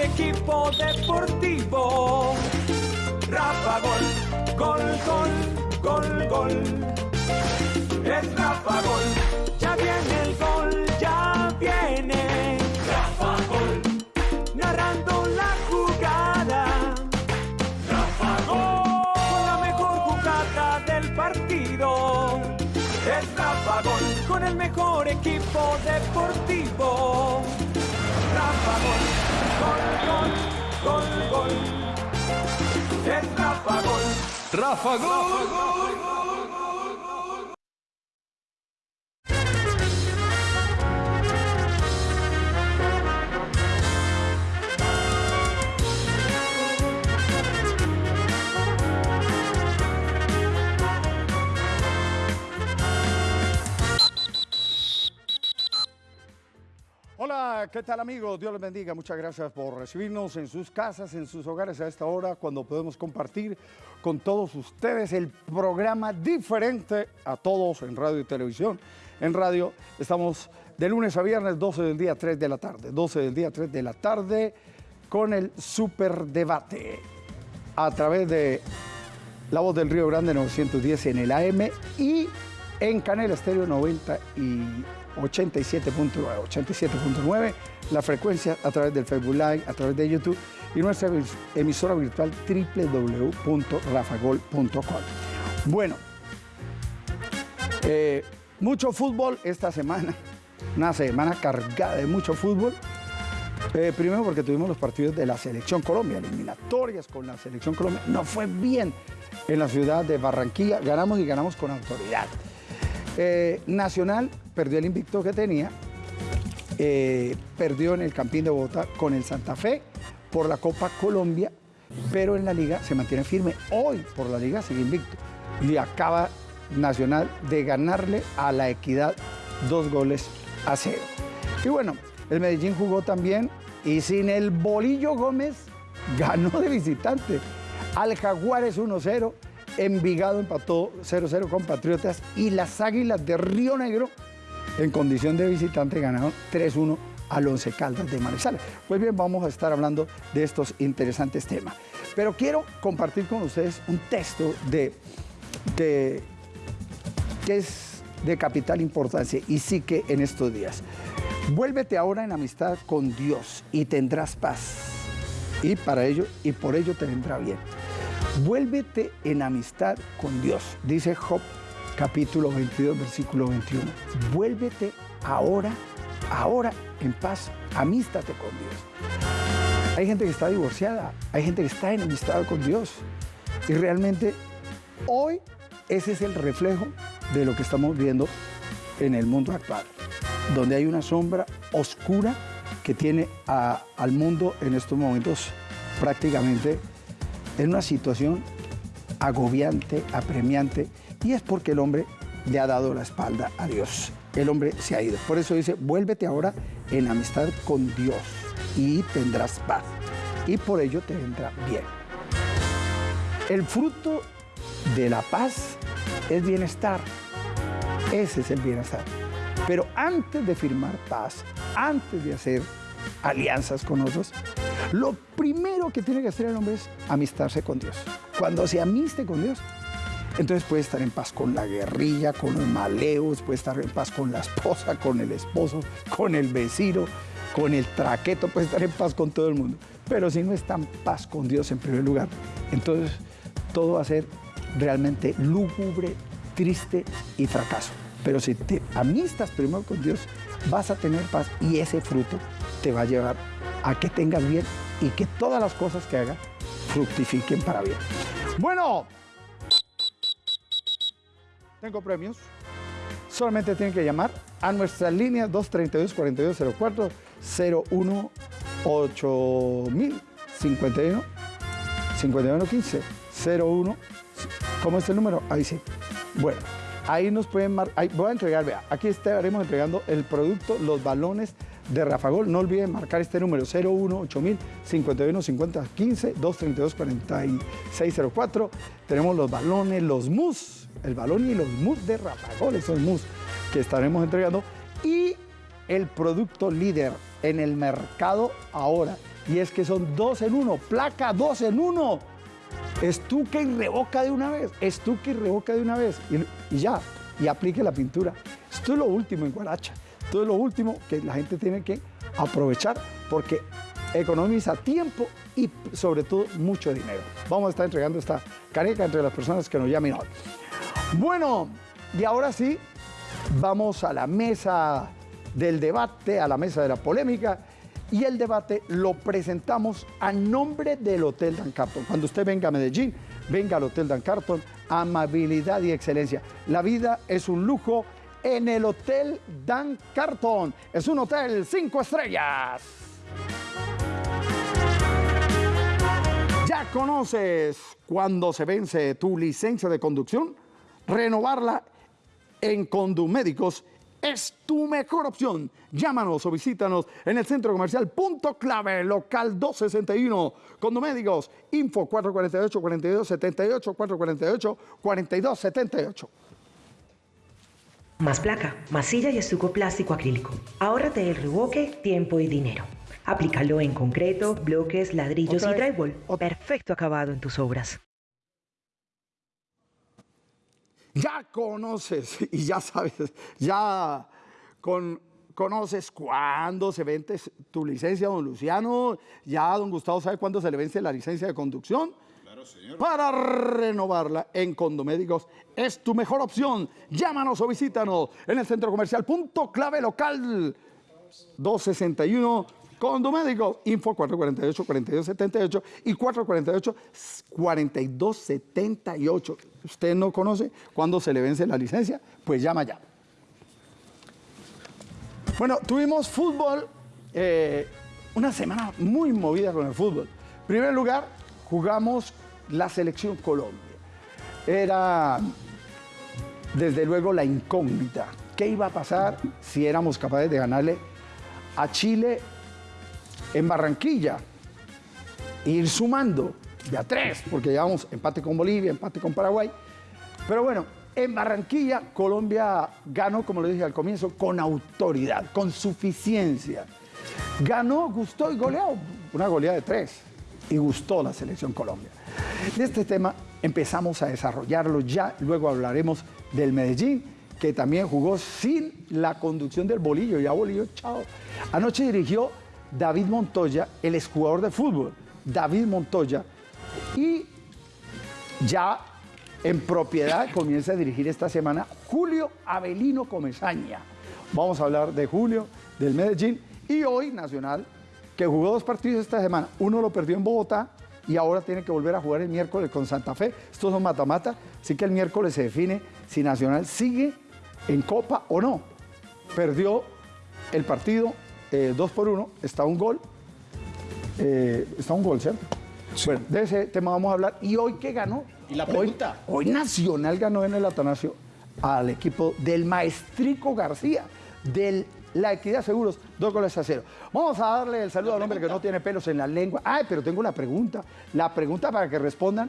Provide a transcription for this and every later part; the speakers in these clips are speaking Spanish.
equipo deportivo. Rafa Gol, gol, gol, gol, gol. Es Rafa Gol, ya viene el gol, ya viene. Rafa Gol, narrando la jugada. Rafa Gol, con la mejor jugada del partido. Es Rafa Gol, con el mejor equipo deportivo. Rafa Gol. ¿Qué tal amigos? Dios les bendiga. Muchas gracias por recibirnos en sus casas, en sus hogares a esta hora, cuando podemos compartir con todos ustedes el programa diferente a todos en radio y televisión. En radio estamos de lunes a viernes, 12 del día, 3 de la tarde. 12 del día, 3 de la tarde, con el super debate a través de La Voz del Río Grande 910 en el AM y en Canela Estéreo 90 y 87.9, 87.9, la frecuencia a través del Facebook Live, a través de YouTube y nuestra emisora virtual www.rafagol.com. Bueno, eh, mucho fútbol esta semana, una semana cargada de mucho fútbol. Eh, primero porque tuvimos los partidos de la Selección Colombia, eliminatorias con la Selección Colombia. No fue bien en la ciudad de Barranquilla, ganamos y ganamos con autoridad. Eh, Nacional perdió el invicto que tenía, eh, perdió en el Campín de Bogotá con el Santa Fe por la Copa Colombia, pero en la liga se mantiene firme. Hoy por la liga sigue invicto y acaba Nacional de ganarle a la Equidad dos goles a cero. Y bueno, el Medellín jugó también y sin el Bolillo Gómez ganó de visitante al Jaguares 1-0 Envigado empató 0-0 con Patriotas y las Águilas de Río Negro, en condición de visitante, ganaron 3-1 al Once Caldas de Manizales. Pues bien, vamos a estar hablando de estos interesantes temas. Pero quiero compartir con ustedes un texto de, de que es de capital importancia y sí que en estos días. Vuélvete ahora en amistad con Dios y tendrás paz. Y para ello, y por ello te vendrá bien. Vuélvete en amistad con Dios, dice Job capítulo 22, versículo 21. Vuélvete ahora, ahora en paz, amístate con Dios. Hay gente que está divorciada, hay gente que está en amistad con Dios. Y realmente hoy ese es el reflejo de lo que estamos viendo en el mundo actual, donde hay una sombra oscura que tiene al mundo en estos momentos prácticamente en una situación agobiante, apremiante, y es porque el hombre le ha dado la espalda a Dios. El hombre se ha ido. Por eso dice, vuélvete ahora en amistad con Dios y tendrás paz. Y por ello te vendrá bien. El fruto de la paz es bienestar. Ese es el bienestar. Pero antes de firmar paz, antes de hacer alianzas con otros, lo primero que tiene que hacer el hombre es amistarse con Dios. Cuando se amiste con Dios, entonces puede estar en paz con la guerrilla, con los maleos, puede estar en paz con la esposa, con el esposo, con el vecino, con el traqueto, puede estar en paz con todo el mundo. Pero si no está en paz con Dios en primer lugar, entonces todo va a ser realmente lúgubre, triste y fracaso. Pero si te amistas primero con Dios, vas a tener paz y ese fruto te va a llevar a que tengas bien y que todas las cosas que hagas fructifiquen para bien. Bueno, tengo premios. Solamente tienen que llamar a nuestra línea 232-4204 01 8000 51 5115 01 ¿Cómo es el número? Ahí sí. Bueno, ahí nos pueden marcar. Voy a entregar, vea, aquí estaremos entregando el producto, los balones de Rafagol. No olviden marcar este número 018000 51 50 15 232 4604. Tenemos los balones, los mus, el balón y los mus de Rafagol, esos mus que estaremos entregando. Y el producto líder en el mercado ahora y es que son dos en uno, placa dos en uno. Estuque y revoca de una vez, estuque y revoca de una vez y, y ya, y aplique la pintura. Esto es lo último en Guaracha, esto es lo último que la gente tiene que aprovechar porque economiza tiempo y sobre todo mucho dinero. Vamos a estar entregando esta careca entre las personas que nos llamen hoy. Bueno, y ahora sí, vamos a la mesa del debate, a la mesa de la polémica. Y el debate lo presentamos a nombre del Hotel Dan Carton. Cuando usted venga a Medellín, venga al Hotel Dan Carton, amabilidad y excelencia. La vida es un lujo en el Hotel Dan Carton. Es un hotel cinco estrellas. ¿Ya conoces cuando se vence tu licencia de conducción? Renovarla en Condumédicos es tu mejor opción. Llámanos o visítanos en el centro comercial Punto Clave, local 261. Condomédicos, info 448-4278, 448-4278. Más placa, masilla y estuco plástico acrílico. Ahórrate el revoque, tiempo y dinero. Aplícalo en concreto, bloques, ladrillos Otra y drywall. Perfecto acabado en tus obras. Ya conoces y ya sabes, ya con- conoces cuándo se vence tu licencia, don Luciano. Ya don Gustavo sabe cuándo se le vence la licencia de conducción. Claro, señor. Para renovarla en Condomédicos es tu mejor opción. Llámanos o visítanos en el centro comercial Punto Clave Local 261 Condomédicos, info 448-4278 y 448-4278. ¿Usted no conoce cuándo se le vence la licencia? Pues llama ya. Bueno, tuvimos fútbol, eh, una semana muy movida con el fútbol. En primer lugar, jugamos la selección Colombia. Era desde luego la incógnita. ¿Qué iba a pasar si éramos capaces de ganarle a Chile en Barranquilla? Ir sumando de a tres, porque llevamos empate con Bolivia, empate con Paraguay. Pero bueno, en Barranquilla Colombia ganó, como lo dije al comienzo, con autoridad, con suficiencia. Ganó, gustó y goleó. Una goleada de tres. Y gustó la selección Colombia. De este tema empezamos a desarrollarlo ya. Luego hablaremos del Medellín, que también jugó sin la conducción del Bolillo. Ya Bolillo, chao. Anoche dirigió David Montoya, el exjugador de fútbol. David Montoya. Y ya en propiedad comienza a dirigir esta semana Julio Avelino Comesaña. Vamos a hablar de Julio, del Medellín y hoy Nacional, que jugó dos partidos esta semana. Uno lo perdió en Bogotá y ahora tiene que volver a jugar el miércoles con Santa Fe. Estos son mata-mata, así que el miércoles se define si Nacional sigue en Copa o no. Perdió el partido 2 por 1, está un gol. Eh, está un gol, ¿cierto? Bueno, de ese tema vamos a hablar. ¿Y hoy qué ganó? ¿Y la Hoy- pregunta? Hoy, Nacional ganó en el Atanasio al equipo del Maestrico García, de la Equidad Seguros, dos goles a cero. Vamos a darle el saludo al hombre que no tiene pelos en la lengua. Ay, pero tengo una pregunta. La pregunta para que respondan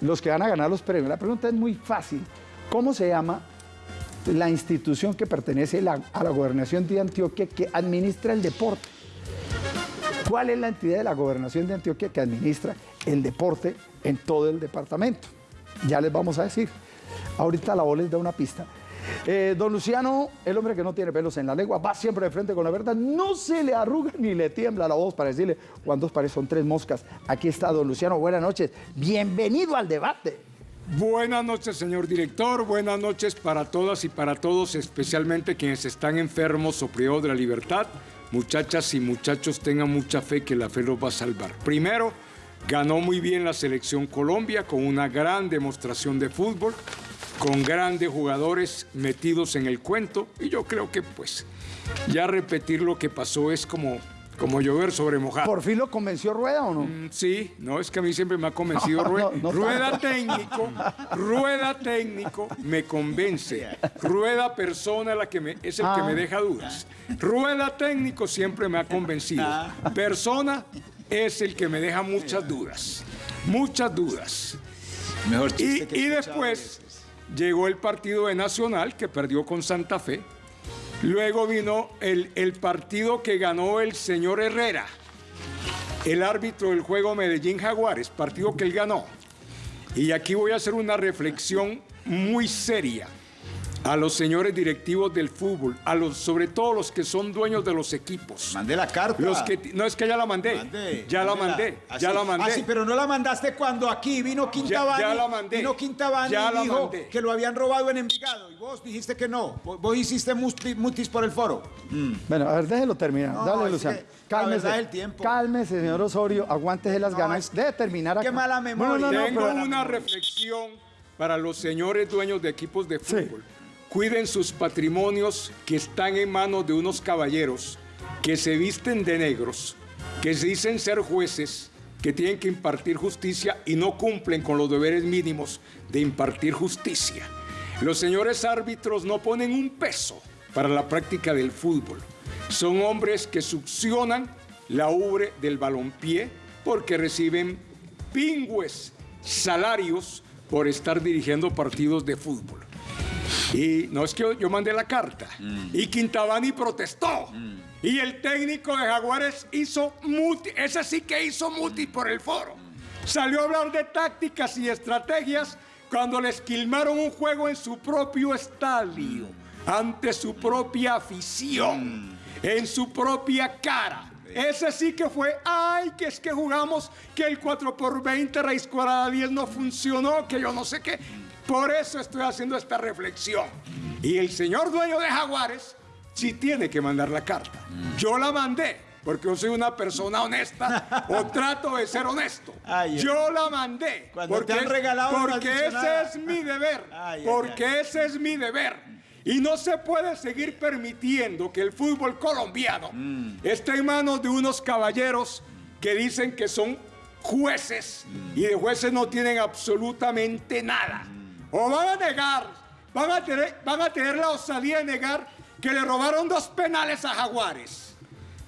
los que van a ganar los premios. La pregunta es muy fácil. ¿Cómo se llama la institución que pertenece a la gobernación de Antioquia que administra el deporte? ¿Cuál es la entidad de la gobernación de Antioquia que administra el deporte en todo el departamento? Ya les vamos a decir. Ahorita la voz les da una pista. Eh, don Luciano, el hombre que no tiene pelos en la lengua, va siempre de frente con la verdad, no se le arruga ni le tiembla la voz para decirle cuántos pares son tres moscas. Aquí está don Luciano, buenas noches, bienvenido al debate. Buenas noches, señor director. Buenas noches para todas y para todos, especialmente quienes están enfermos o privados de la libertad. Muchachas y muchachos, tengan mucha fe que la fe los va a salvar. Primero, ganó muy bien la selección Colombia con una gran demostración de fútbol, con grandes jugadores metidos en el cuento. Y yo creo que, pues, ya repetir lo que pasó es como, como llover sobre mojado. ¿Por fin lo convenció Rueda o no? Mm, Sí, no, es que a mí siempre me ha convencido No, Rueda. no, no rueda tanto. técnico, rueda técnico me convence. Rueda persona la que me, es el que Ah. me deja dudas. Rueda técnico siempre me ha convencido. Persona es el que me deja muchas dudas. Muchas dudas. Mejor Y, que y después llegó el partido de Nacional, que perdió con Santa Fe. Luego vino el, el partido que ganó el señor Herrera. el árbitro del juego Medellín Jaguares, partido que él ganó. Y aquí voy a hacer una reflexión muy seria a los señores directivos del fútbol, a los, sobre todo los que son dueños de los equipos. Mandé la carta. Los que, no es que ya la mandé, Mande, ya la mandé, Ah, ya sí. la mandé. Ah, sí, pero no la mandaste cuando aquí vino Quintabani. Ya- ya la mandé. Vino Quintabani Ya y la dijo mandé. que lo habían robado en Envigado. Y vos dijiste que no. Vos, hiciste mutis por el foro. Bueno, a ver, déjelo terminar. No, Dale, Luciano. Cálmese. tiempo. Cálmese, señor Osorio. Aguántese las No, ganas de terminar qué acá. mala memoria. No, no, no, Tengo pero- una reflexión para los señores dueños de equipos de fútbol. Cuiden sus patrimonios que están en manos de unos caballeros que se visten de negros, que dicen ser jueces, que tienen que impartir justicia y no cumplen con los deberes mínimos de impartir justicia. Los señores árbitros no ponen un peso para la práctica del fútbol. Son hombres que succionan la ubre del balompié porque reciben pingües salarios por estar dirigiendo partidos de fútbol. Y no es que yo, yo mandé la carta. Y Quintabani protestó. Y el técnico de Jaguares hizo muti. Ese sí que hizo muti por el foro. Salió a hablar de tácticas y estrategias cuando le esquilmaron un juego en su propio estadio, ante su propia afición, en su propia cara. Ese sí que fue, ay, que es que jugamos, que el 4x20 raíz cuadrada 10 no funcionó, que yo no sé qué. Por eso estoy haciendo esta reflexión. Y el señor dueño de Jaguares sí tiene que mandar la carta. Yo la mandé, porque yo soy una persona honesta o trato de ser honesto. Ay, yo la mandé. Porque te han regalado no has porque dicho ese es mi deber. Ay, ay, porque ese es mi deber. Y no se puede seguir permitiendo que el fútbol colombiano Mm. esté en manos de unos caballeros que dicen que son jueces y de jueces no tienen absolutamente nada. O van a negar, van a, tener, van a tener la osadía de negar que le robaron dos penales a Jaguares.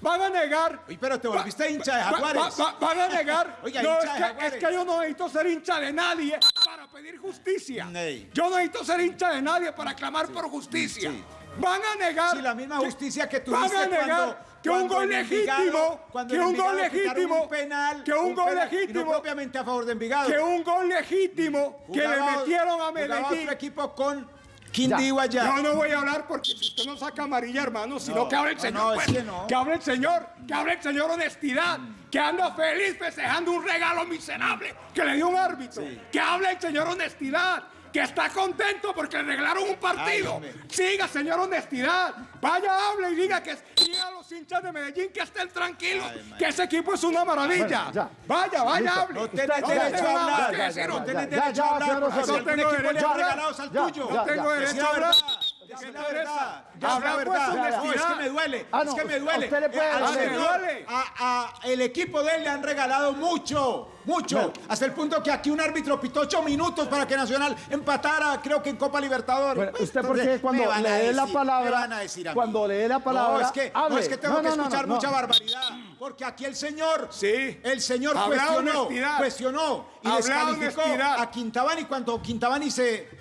Van a negar. Oye, pero te volviste Va- hincha de Jaguares. va- va- van a negar. Oiga, no, es que, Jaguares. es que yo no necesito ser hincha de nadie para pedir justicia. Yo no necesito ser hincha de nadie para clamar por justicia. sí. Van a negar. Sí, la misma justicia que Van tuviste a negar cuando- que un gol legítimo, que un gol legítimo, penal, que un gol legítimo, no propiamente a favor de Envigado. que un gol legítimo que le metieron a Medellín. otro equipo con Quindío allá. Yo no voy a hablar porque si usted no saca amarilla, hermano, sino No, que hable el señor. no, pues, es que no. que hable el señor, que hable el señor honestidad, que anda feliz festejando un regalo miserable que le dio un árbitro. Que hable el señor honestidad, que está contento porque le regalaron un partido. hombre. Siga, señor honestidad. Vaya, hable y diga que diga a los hinchas de Medellín que estén tranquilos, que ese equipo es una maravilla. Bueno. Vaya, vaya, Listo. hable. No tenés No derecho a hablar. no No tenés derecho a hablar algún tengo derecho a hablar. No tengo derecho a la hablar. La verdad. Decí la habla, pues, verdad. No, es que me duele. Ah, es que me duele. usted le puede Eh, al señor, a- a- el equipo de él le han regalado mucho, mucho. Hasta el punto que aquí un árbitro pitó ocho minutos para que Nacional empatara, creo que en Copa Libertadores. Bueno, Pues, usted porque cuando le dé la palabra, van a decir a cuando le dé la palabra, no, es que, no, es que tengo que escuchar mucha barbaridad. Porque aquí el señor, Sí. el señor cuestionó, honestidad. cuestionó y Habla descalificó honestidad. a Quintabani cuando Quintabani se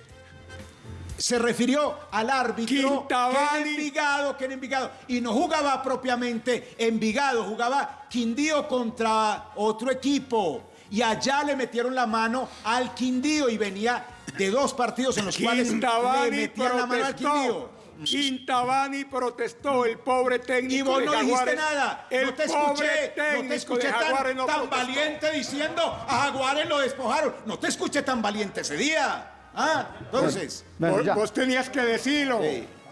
se refirió al árbitro Quintabani. que en Envigado, que en Envigado, y no jugaba propiamente Envigado, jugaba Quindío contra otro equipo. Y allá le metieron la mano al Quindío y venía de dos partidos en los cuales le metían la mano al. Quindío. Quintabani protestó, el pobre técnico Y vos de no dijiste nada. El no te escuché, no te escuché tan, no tan valiente diciendo a Jaguares lo despojaron. No te escuché tan valiente ese día. Ah, entonces. Bueno, Vos, ya. vos tenías que decirlo.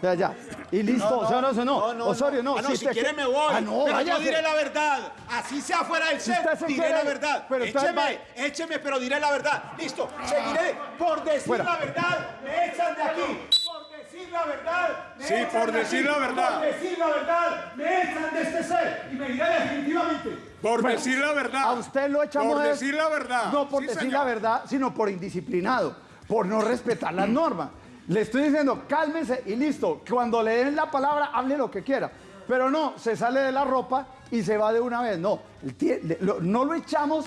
Ya, ya. Y listo, señor Osorio, no. Osorio, no. Ah, no, si te- quiere me voy. Ah, no, pero váyase. yo diré la verdad. Así sea fuera del set, usted se diré quiere- la verdad. pero écheme, écheme, pero diré la verdad. Listo, seguiré. Por decir Fuera. la verdad, me echan de aquí. Por decir la verdad, me Sí, echan por de decir aquí. la verdad. Por decir la verdad, me echan de este set. Y me diré definitivamente. Por Bueno, decir la verdad. A usted lo echamos Por decir la verdad. No por Sí, decir señor. la verdad, sino por indisciplinado, por no respetar las normas. Le estoy diciendo, cálmense y listo. Cuando le den la palabra, hable lo que quiera. Pero no, se sale de la ropa y se va de una vez. No, no lo echamos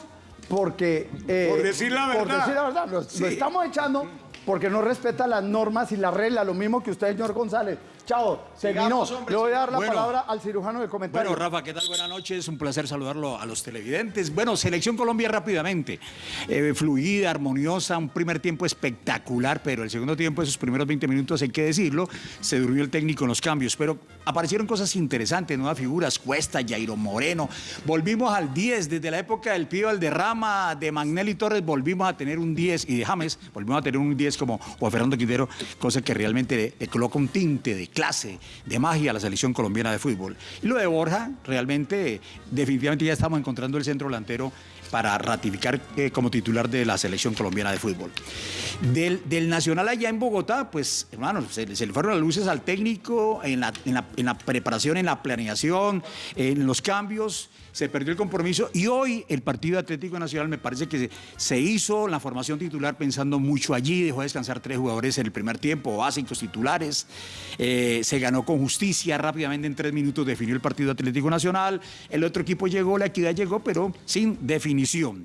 porque... eh, Por decir la Por verdad. decir la verdad. Lo, estamos echando porque no respeta las normas y las reglas, lo mismo que usted, señor González. Chao, terminó. Le voy a dar la Bueno. palabra al cirujano de comentarios. Bueno, Rafa, ¿qué tal? Buenas noches. Un placer saludarlo a los televidentes. Bueno, Selección Colombia rápidamente. Eh, fluida, armoniosa, un primer tiempo espectacular, pero el segundo tiempo, esos primeros 20 minutos, hay que decirlo, se durmió el técnico en los cambios. Pero aparecieron cosas interesantes, nuevas figuras, Cuesta, Jairo Moreno. Volvimos al 10, desde la época del Pío Alderrama, de Magnelli Torres, volvimos a tener un 10, y de James, volvimos a tener un 10 como Juan Fernando Quintero, cosa que realmente le, coloca un tinte de clase, de magia a la selección colombiana de fútbol. Y lo de Borja, realmente, definitivamente ya estamos encontrando el centro delantero para ratificar eh, como titular de la selección colombiana de fútbol. Del, del Nacional allá en Bogotá, pues, hermano, se, le fueron las luces al técnico en la- en la preparación, en la planeación, en los cambios, se perdió el compromiso y hoy el Partido Atlético Nacional me parece que se, hizo la formación titular pensando mucho allí, dejó descansar tres jugadores en el primer tiempo, básicos titulares, eh, se ganó con justicia, rápidamente en tres minutos definió el Partido Atlético Nacional, el otro equipo llegó, la equidad llegó, pero sin definición.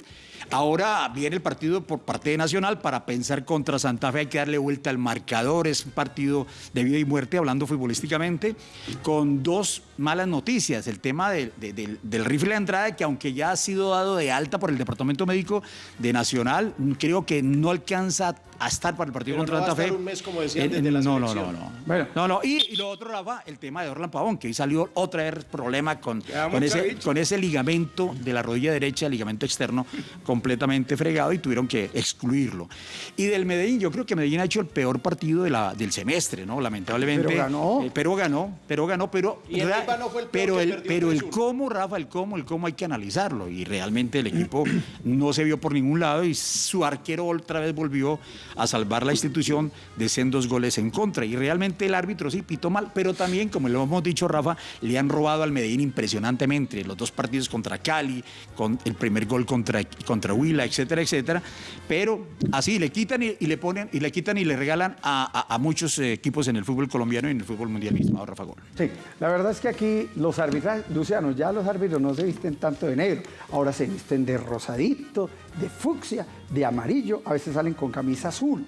Ahora viene el partido por parte de Nacional para pensar contra Santa Fe. Hay que darle vuelta al marcador. Es un partido de vida y muerte, hablando futbolísticamente, con dos malas noticias. El tema del- de- del, del rifle de Andrade, que aunque ya ha sido dado de alta por el Departamento Médico de Nacional, creo que no alcanza a estar para el partido Pero contra no Santa Fe. estar un mes, como decían, desde la no, no, no, no. Bueno. No, no. Y, y lo otro, Rafa, el tema de Orlan Pavón, que hoy salió otra vez problema con, con ese, con ese ligamento de la rodilla derecha, ligamento externo, completamente fregado y tuvieron que excluirlo. Y del Medellín, yo creo que Medellín ha hecho el peor partido de la, del semestre, ¿no? Lamentablemente. Pero ganó. Eh, pero ganó, pero ganó, pero. Y el no fue el peor pero el, pero el 3-1. cómo, Rafa, el cómo, el cómo hay que analizarlo. Y realmente el equipo no se vio por ningún lado y su arquero otra vez volvió a salvar la institución de sendos goles en contra. Y realmente el árbitro sí pitó mal, pero también, como lo hemos dicho, Rafa, le han robado al Medellín impresionantemente. Los dos partidos contra Cali, con el primer gol contra, contra Huila, etcétera, etcétera. Pero así le quitan y, le ponen, y le quitan y le regalan a, a- a muchos eh, equipos en el fútbol colombiano y en el fútbol mundial mismo, Rafa Gol. Sí, la verdad es que aquí los arbitrajes, Luciano, ya los árbitros no se visten tanto de negro, ahora se visten de rosadito, de fucsia, de amarillo, a veces salen con camisa azul,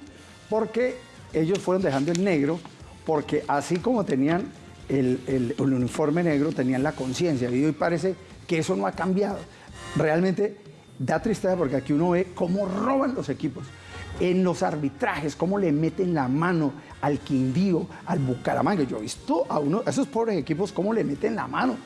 porque ellos fueron dejando el negro, porque así como tenían el, el- uniforme negro, tenían la conciencia, y hoy parece que eso no ha cambiado. Realmente da tristeza porque aquí uno ve cómo roban los equipos en los arbitrajes, cómo le meten la mano al Quindío, al Bucaramanga. Yo he visto a uno, a esos pobres equipos, cómo le meten la mano,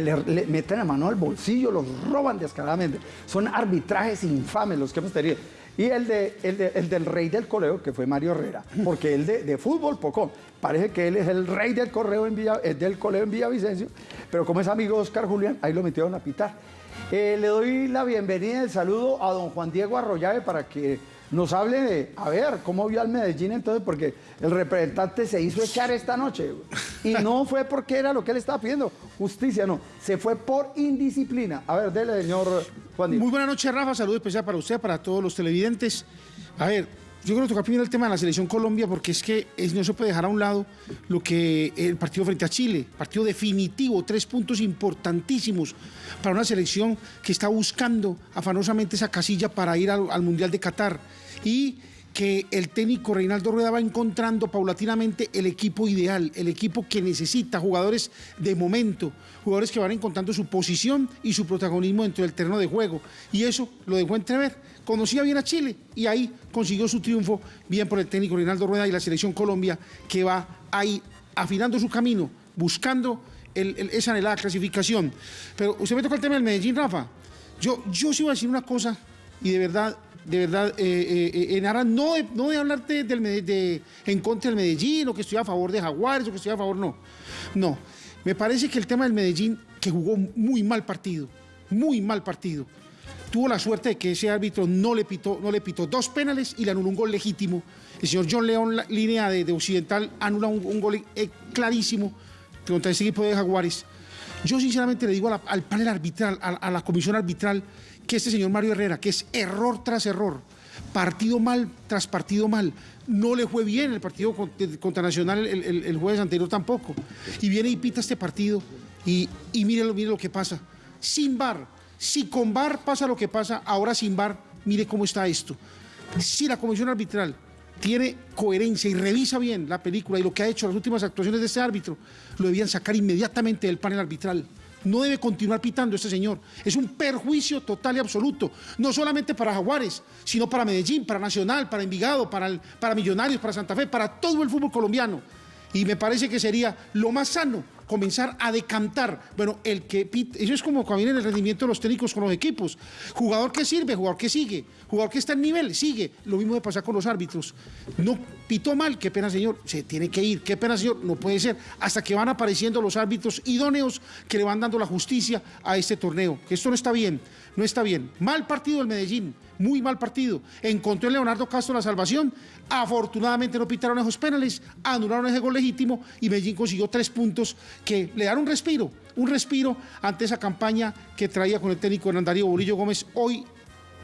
le, meten la mano al bolsillo, los roban descaradamente. Son arbitrajes infames los que hemos tenido. Y el, de, el, de- el del rey del correo, que fue Mario Herrera, porque el de, de fútbol poco. Parece que él es el rey del correo en Villa, eh, del coleo en Villavicencio, pero como es amigo Oscar Julián, ahí lo metieron a pitar. Eh, le doy la bienvenida y el saludo a don Juan Diego Arroyave para que nos hable de, a ver, cómo vio al Medellín entonces, porque el representante se hizo echar esta noche. Y no fue porque era lo que él estaba pidiendo, justicia, no, se fue por indisciplina. A ver, dele, señor Juan. Muy buenas noches, Rafa. Saludos especial para usted, para todos los televidentes. A ver, yo creo que toca primero el tema de la selección Colombia, porque es que es- no se puede dejar a un lado lo que el partido frente a Chile, partido definitivo, tres puntos importantísimos para una selección que está buscando afanosamente esa casilla para ir al, al Mundial de Qatar. Y que el técnico Reinaldo Rueda va encontrando paulatinamente el equipo ideal, el equipo que necesita, jugadores de momento, jugadores que van encontrando su posición y su protagonismo dentro del terreno de juego. Y eso lo dejó entrever. Conocía bien a Chile y ahí consiguió su triunfo, bien por el técnico Reinaldo Rueda y la selección Colombia, que va ahí afinando su camino, buscando el- esa anhelada clasificación. Pero usted me toca el tema del Medellín, Rafa. Yo, yo sí voy a decir una cosa, y de verdad, de verdad, eh, eh, eh, en aras no de, no de hablarte del, de, en contra del Medellín, o que estoy a favor de Jaguares, o que estoy a favor, no. No, me parece que el tema del Medellín, que jugó muy mal partido, muy mal partido, tuvo la suerte de que ese árbitro no le pitó, no le pitó dos penales y le anuló un gol legítimo. El señor John León, línea de, de Occidental, anula un, gol clarísimo contra ese equipo de Jaguares. Yo sinceramente le digo al panel arbitral, a la comisión arbitral, que este señor Mario Herrera, que es error tras error, partido mal tras partido mal, no le fue bien el partido contra Nacional el, jueves anterior tampoco. Y viene y pita este partido y, y mire, mire lo que pasa. Sin bar, si con bar pasa lo que pasa, ahora sin bar, mire cómo está esto. Si la comisión arbitral tiene coherencia y revisa bien la película y lo que ha hecho las últimas actuaciones de este árbitro, lo debían sacar inmediatamente del panel arbitral. No debe continuar pitando este señor. Es un perjuicio total y absoluto, no solamente para Jaguares, sino para Medellín, para Nacional, para Envigado, para, para Millonarios, para Santa Fe, para todo el fútbol colombiano. Y me parece que sería lo más sano comenzar a decantar. Bueno, el que pit- eso es como cuando viene el rendimiento de los técnicos con los equipos. Jugador que sirve, jugador que sigue, jugador que está en nivel, sigue. Lo mismo de pasar con los árbitros. No pitó mal, qué pena señor, se tiene que ir, qué pena señor, no puede ser. Hasta que van apareciendo los árbitros idóneos que le van dando la justicia a este torneo. Esto no está bien, no está bien. Mal partido el Medellín, muy mal partido. Encontró en Leonardo Castro la salvación. Afortunadamente no pitaron esos penales, anularon ese gol legítimo y Medellín consiguió tres puntos que le dan un respiro, un respiro ante esa campaña que traía con el técnico Hernán Darío Bolillo Gómez hoy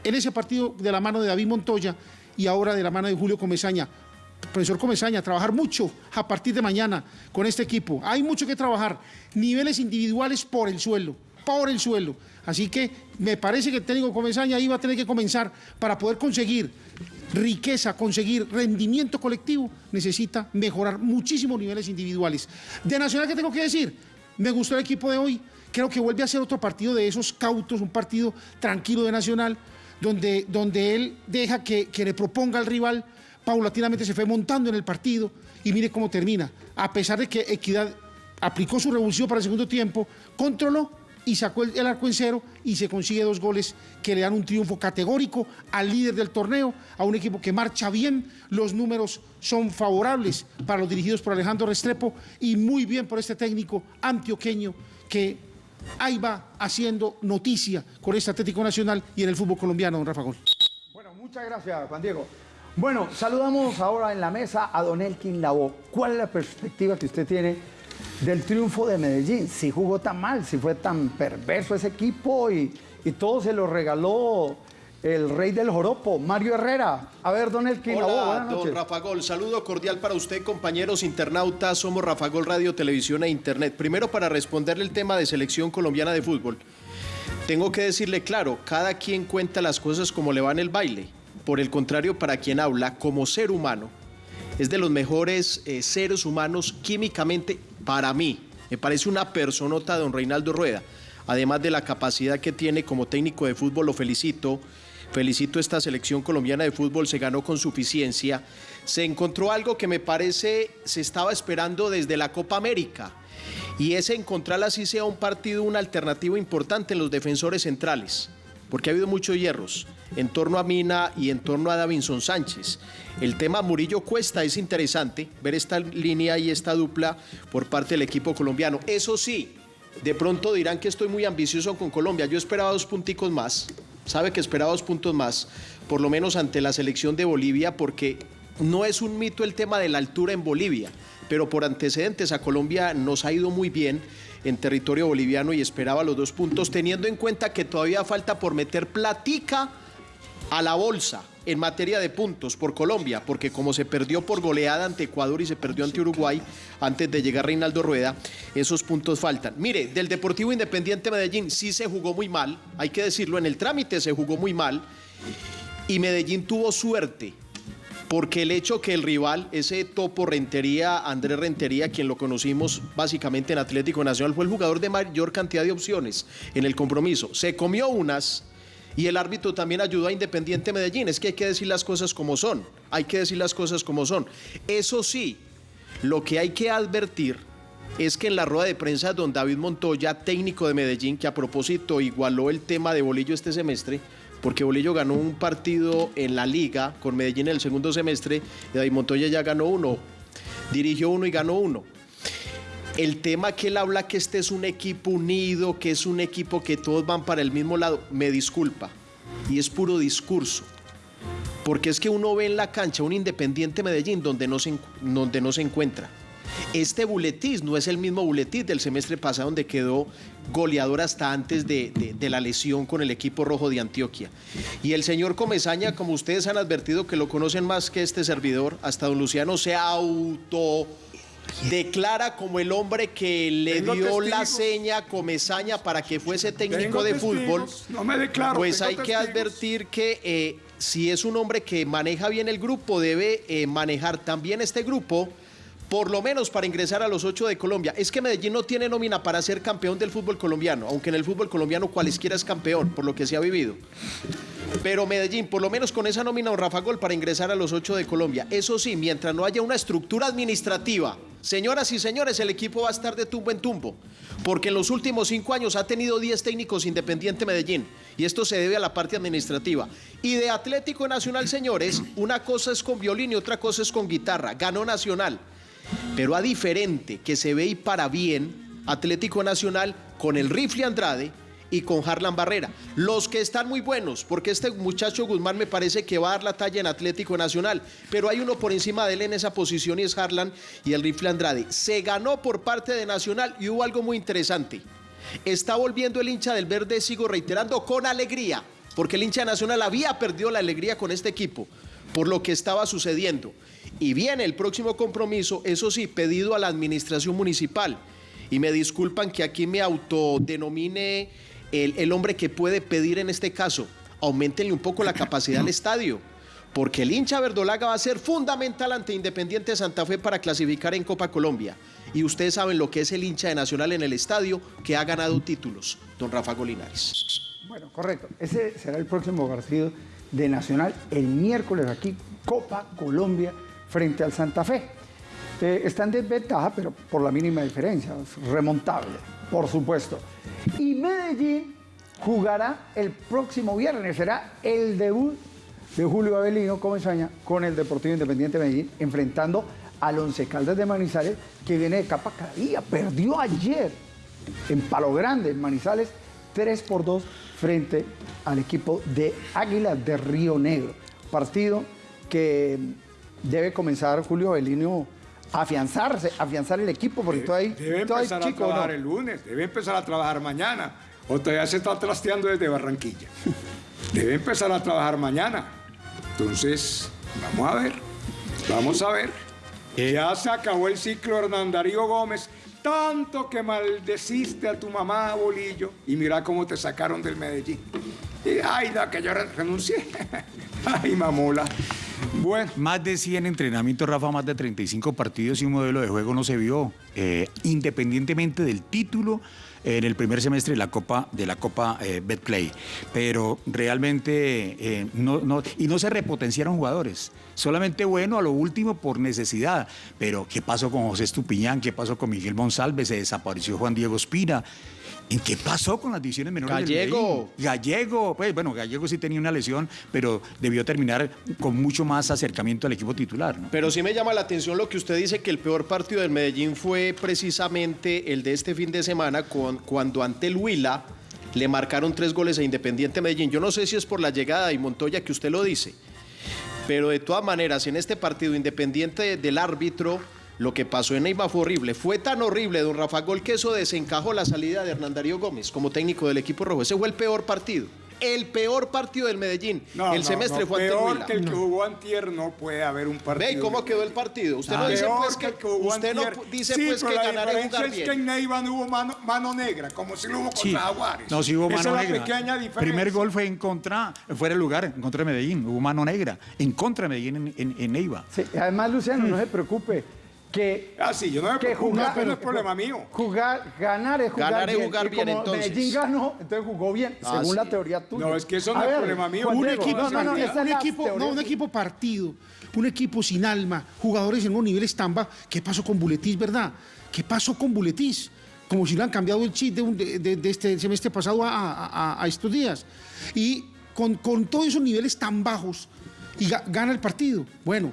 en ese partido de la mano de David Montoya y ahora de la mano de Julio Comesaña. Profesor Comesaña, trabajar mucho a partir de mañana con este equipo. Hay mucho que trabajar. Niveles individuales por el suelo, por el suelo. Así que me parece que el técnico Comesaña va a tener que comenzar para poder conseguir riqueza, conseguir rendimiento colectivo, necesita mejorar muchísimos niveles individuales. De Nacional, ¿qué tengo que decir? Me gustó el equipo de hoy. Creo que vuelve a ser otro partido de esos cautos, un partido tranquilo de Nacional, donde, donde él deja que, que le proponga al rival, paulatinamente se fue montando en el partido y mire cómo termina. A pesar de que Equidad aplicó su revulsivo para el segundo tiempo, controló y sacó el, el arco en cero y se consigue dos goles que le dan un triunfo categórico al líder del torneo, a un equipo que marcha bien, los números son favorables para los dirigidos por Alejandro Restrepo y muy bien por este técnico antioqueño que ahí va haciendo noticia con este Atlético Nacional y en el fútbol colombiano, don Rafa Gol. Bueno, muchas gracias, Juan Diego. Bueno, saludamos ahora en la mesa a Don Elkin Labo. ¿Cuál es la perspectiva que usted tiene del triunfo de Medellín? Si jugó tan mal, si fue tan perverso ese equipo y, y todo se lo regaló el rey del joropo, Mario Herrera. A ver, Don Elkin Labo, Hola, buenas don noches. Rafa Gol. Saludo cordial para usted, compañeros internautas. Somos Rafa Gol Radio, Televisión e Internet. Primero, para responderle el tema de selección colombiana de fútbol. Tengo que decirle claro, cada quien cuenta las cosas como le va en el baile. Por el contrario, para quien habla como ser humano, es de los mejores eh, seres humanos químicamente para mí. Me parece una personota, don Reinaldo Rueda. Además de la capacidad que tiene como técnico de fútbol, lo felicito. Felicito esta selección colombiana de fútbol, se ganó con suficiencia. Se encontró algo que me parece se estaba esperando desde la Copa América. Y es encontrar así sea un partido, una alternativa importante en los defensores centrales. Porque ha habido muchos hierros en torno a Mina y en torno a Davinson Sánchez. El tema Murillo Cuesta es interesante ver esta línea y esta dupla por parte del equipo colombiano. Eso sí, de pronto dirán que estoy muy ambicioso con Colombia. Yo esperaba dos punticos más. Sabe que esperaba dos puntos más, por lo menos ante la selección de Bolivia, porque no es un mito el tema de la altura en Bolivia, pero por antecedentes a Colombia nos ha ido muy bien en territorio boliviano y esperaba los dos puntos, teniendo en cuenta que todavía falta por meter platica a la bolsa en materia de puntos por Colombia, porque como se perdió por goleada ante Ecuador y se perdió ante Uruguay antes de llegar Reinaldo Rueda, esos puntos faltan. Mire, del Deportivo Independiente Medellín sí se jugó muy mal, hay que decirlo, en el trámite se jugó muy mal y Medellín tuvo suerte. Porque el hecho que el rival, ese topo Rentería, Andrés Rentería, quien lo conocimos básicamente en Atlético Nacional, fue el jugador de mayor cantidad de opciones en el compromiso. Se comió unas y el árbitro también ayudó a Independiente Medellín. Es que hay que decir las cosas como son. Hay que decir las cosas como son. Eso sí, lo que hay que advertir es que en la rueda de prensa don David Montoya, técnico de Medellín, que a propósito igualó el tema de Bolillo este semestre, porque Bolillo ganó un partido en la liga con Medellín en el segundo semestre, y David Montoya ya ganó uno, dirigió uno y ganó uno. El tema que él habla que este es un equipo unido, que es un equipo que todos van para el mismo lado, me disculpa, y es puro discurso. Porque es que uno ve en la cancha un Independiente Medellín donde no se, donde no se encuentra. Este Buletiz no es el mismo Buletiz del semestre pasado donde quedó goleador hasta antes de, de- de la lesión con el equipo rojo de Antioquia. Y el señor Comesaña, como ustedes han advertido que lo conocen más que este servidor, hasta don Luciano se auto declara como el hombre que le Tengo dio la seña a Comesaña para que fuese técnico Tengo de testigos, fútbol. no me declaro, Pues hay que advertir que eh, si es un hombre que maneja bien el grupo, debe eh, manejar también este grupo, por lo menos para ingresar a los ocho de Colombia. Es que Medellín no tiene nómina para ser campeón del fútbol colombiano, aunque en el fútbol colombiano cualesquiera es campeón, por lo que se ha vivido. Pero Medellín, por lo menos con esa nómina, un Rafa Gol para ingresar a los ocho de Colombia. Eso sí, mientras no haya una estructura administrativa, señoras y señores, el equipo va a estar de tumbo en tumbo. Porque en los últimos cinco años ha tenido 10 técnicos Independiente Medellín. Y esto se debe a la parte administrativa. Y de Atlético Nacional, señores, una cosa es con violín y otra cosa es con guitarra. Ganó Nacional. Pero a diferente que se ve y para bien, Atlético Nacional con el rifle Andrade y con Harlan Barrera. Los que están muy buenos, porque este muchacho Guzmán me parece que va a dar la talla en Atlético Nacional, pero hay uno por encima de él en esa posición y es Harlan y el rifle Andrade. Se ganó por parte de Nacional y hubo algo muy interesante. Está volviendo el hincha del verde, sigo reiterando, con alegría, porque el hincha nacional había perdido la alegría con este equipo por lo que estaba sucediendo. Y viene el próximo compromiso, eso sí, pedido a la administración municipal. Y me disculpan que aquí me autodenomine el, el hombre que puede pedir en este caso. Aumentenle un poco la capacidad al estadio. Porque el hincha verdolaga va a ser fundamental ante Independiente Santa Fe para clasificar en Copa Colombia. Y ustedes saben lo que es el hincha de Nacional en el estadio que ha ganado títulos, don Rafa Golinares. Bueno, correcto. Ese será el próximo partido de Nacional el miércoles aquí, Copa Colombia frente al Santa Fe. Eh, está en desventaja, pero por la mínima diferencia, remontable, por supuesto. Y Medellín jugará el próximo viernes, será el debut de Julio Avelino Comesaña con el Deportivo Independiente de Medellín, enfrentando al Once Caldas de Manizales, que viene de capa cada día. Perdió ayer en Palo Grande, en Manizales, 3 por 2 frente al equipo de Águilas de Río Negro. Partido que debe comenzar Julio Avelino a afianzarse, a afianzar el equipo, porque todavía, Debe empezar a trabajar el lunes, debe empezar a trabajar mañana. O todavía se está trasteando desde Barranquilla. Debe empezar a trabajar mañana. Entonces, vamos a ver. Vamos a ver. Ya se acabó el ciclo Hernán Darío Gómez. Tanto que maldeciste a tu mamá, Bolillo. Y mira cómo te sacaron del Medellín. Y, ay, da que yo re- renuncié. ay, mamola. Bueno. Más de 100 entrenamientos, Rafa, más de 35 partidos y un modelo de juego no se vio, eh, independientemente del título en el primer semestre de la Copa, de la Copa eh, Betplay. Pero realmente eh, no, no- y no se repotenciaron jugadores. Solamente bueno a lo último por necesidad. Pero ¿qué pasó con José Estupiñán? ¿Qué pasó con Miguel Monsalve? Se desapareció Juan Diego Espina. ¿En qué pasó con las divisiones menores? del Gallego. Medellín? Gallego, pues bueno, Gallego sí tenía una lesión, pero debió terminar con mucho más acercamiento al equipo titular. ¿no? Pero sí me llama la atención lo que usted dice, que el peor partido del Medellín fue precisamente el de este fin de semana, con- cuando ante el Huila le marcaron tres goles a Independiente Medellín. Yo no sé si es por la llegada de Montoya que usted lo dice, pero de todas maneras, en este partido independiente del árbitro, lo que pasó en Neyma fue horrible. Fue tan horrible, don Rafa Gol, que eso desencajó la salida de Hernán Darío Gómez como técnico del equipo rojo. Ese fue el peor partido. El peor partido del Medellín. No, el no, semestre no, fue el peor Huila. que el que jugó antier no puede haber un partido. Ve, ¿y cómo quedó el partido? Usted no Ah, dice pues que, el jugó usted no antier. dice Sí, pues que la ganar es jugar es que en Neiva no hubo mano, mano negra, como si lo hubo contra Sí. No, sí hubo Esa mano es la negra. pequeña diferencia. Primer gol fue en contra, fuera de lugar, en contra de Medellín. Hubo mano negra, en contra de Medellín en, en, en Neiva. Sí, además, Luciano, no se preocupe, que, Ah, sí, yo no me que preocupo, jugar, pero no es problema mío. Jugar, ganar es jugar Ganar es bien. jugar y bien, como entonces. Medellín ganó, entonces jugó bien, Ah, según la teoría tuya. No, es que eso no A es ver, problema mío. Un Diego, equipo, no, no, no, un es equipo, no, un partido, un equipo sin alma, jugadores en unos niveles tan bajos. ¿Qué pasó con Buletis, verdad? ¿Qué pasó con Buletis? Como si le han cambiado el chip de, un- de- de- de este semestre pasado a, a- a- a estos días. Y con, con todos esos niveles tan bajos, y ga- gana el partido. Bueno,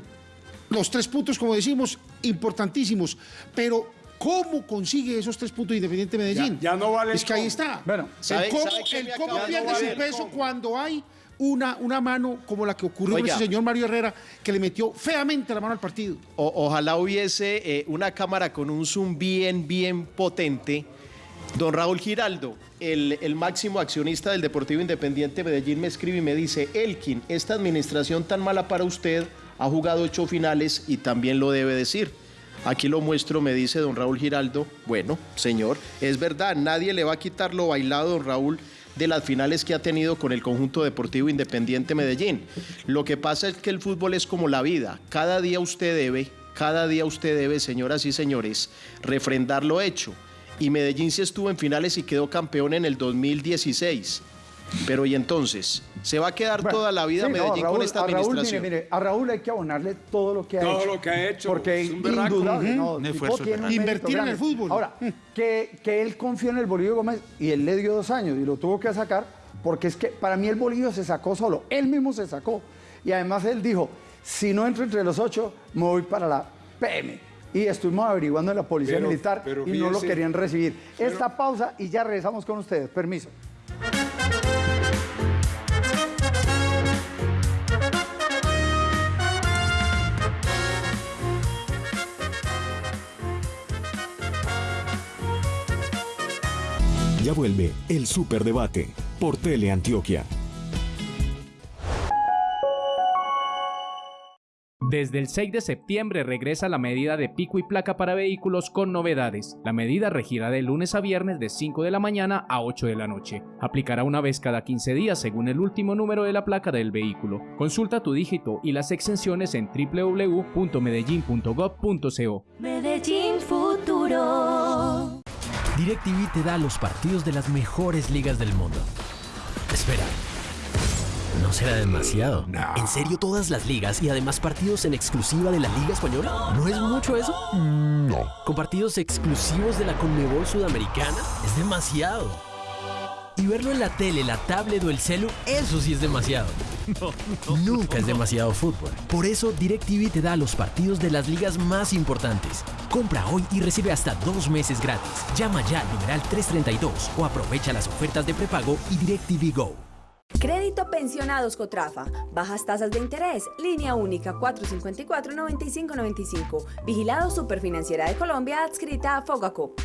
los tres puntos, como decimos, importantísimos. Pero, ¿cómo consigue esos tres puntos Independiente Medellín? Ya- ya no vale Es que ahí está. Bueno, ¿sabe- el cómo, el cómo pierde su peso ¿Cómo? cuando hay una, una mano como la que ocurrió con Oiga. ese señor Mario Herrera, que le metió feamente la mano al partido. O- ojalá hubiese eh, una cámara con un zoom bien, bien potente. Don Raúl Giraldo, el, el máximo accionista del Deportivo Independiente Medellín, me escribe y me dice, Elkin, esta administración tan mala para usted ha jugado ocho finales y también lo debe decir. Aquí lo muestro, me dice don Raúl Giraldo. Bueno, señor, es verdad, nadie le va a quitar lo bailado, don Raúl, de las finales que ha tenido con el conjunto deportivo Independiente Medellín. Lo que pasa es que el fútbol es como la vida. Cada día usted debe, cada día usted debe, señoras y señores, refrendar lo hecho. Y Medellín sí estuvo en finales y quedó campeón en el 2016. Pero y entonces, ¿se va a quedar Bueno, toda la vida sí, Medellín Raúl- con esta a Raúl, administración? mire, mire, a Raúl hay que abonarle todo lo que ha Todo hecho. lo que ha hecho, Porque es indudable, no, tiene Invertir en el fútbol. Ahora, que, que él confió en el Bolillo Gómez y él le dio dos años y lo tuvo que sacar porque es que para mí el Bolillo se sacó solo, él mismo se sacó. Y además él dijo, si no entro entre los ocho, me voy para la PM. Y estuvimos averiguando en la Policía Pero- Militar pero y no lo querían recibir. Esta pausa y ya regresamos con ustedes. Permiso. Ya vuelve el Superdebate por Teleantioquia. Desde el 6 de septiembre regresa la medida de pico y placa para vehículos con novedades. La medida regirá de lunes a viernes de 5 de la mañana a 8 de la noche. Aplicará una vez cada 15 días según el último número de la placa del vehículo. Consulta tu dígito y las exenciones en www.medellin.gov.co. Medellín Futuro. DirecTV te da los partidos de las mejores ligas del mundo. Espera. ¿No será demasiado? ¿En serio todas las ligas y además partidos en exclusiva de la Liga Española? ¿No es mucho eso? No. ¿Con partidos exclusivos de la Conmebol Sudamericana? Es demasiado. Y verlo en la tele, la tablet o el celu, eso sí es demasiado. Nunca es demasiado fútbol. Por eso DirecTV te da los partidos de las ligas más importantes. Compra hoy y recibe hasta dos meses gratis. Llama ya al numeral 332 o aprovecha las ofertas de prepago y DirecTV Go. Crédito Pensionados Cotrafa. Bajas tasas de interés. Línea única 454-9595. Vigilado Superfinanciera de Colombia adscrita a Fogacop.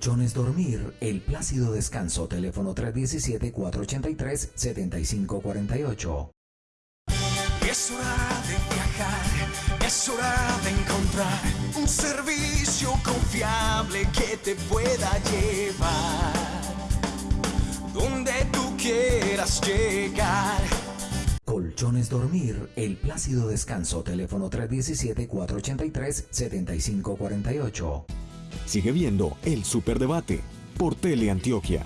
Colchones Dormir, El Plácido Descanso, teléfono 317-483-7548. Es hora de viajar, es hora de encontrar un servicio confiable que te pueda llevar donde tú quieras llegar. Colchones Dormir, El Plácido Descanso, teléfono 317-483-7548. Sigue viendo el Superdebate por Teleantioquia.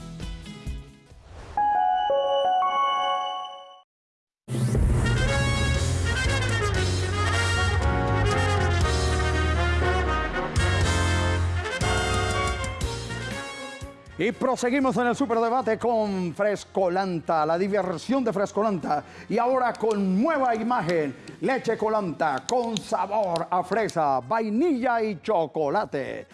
Y proseguimos en el superdebate con Frescolanta, la diversión de Frescolanta. Y ahora con nueva imagen, leche colanta con sabor a fresa, vainilla y chocolate.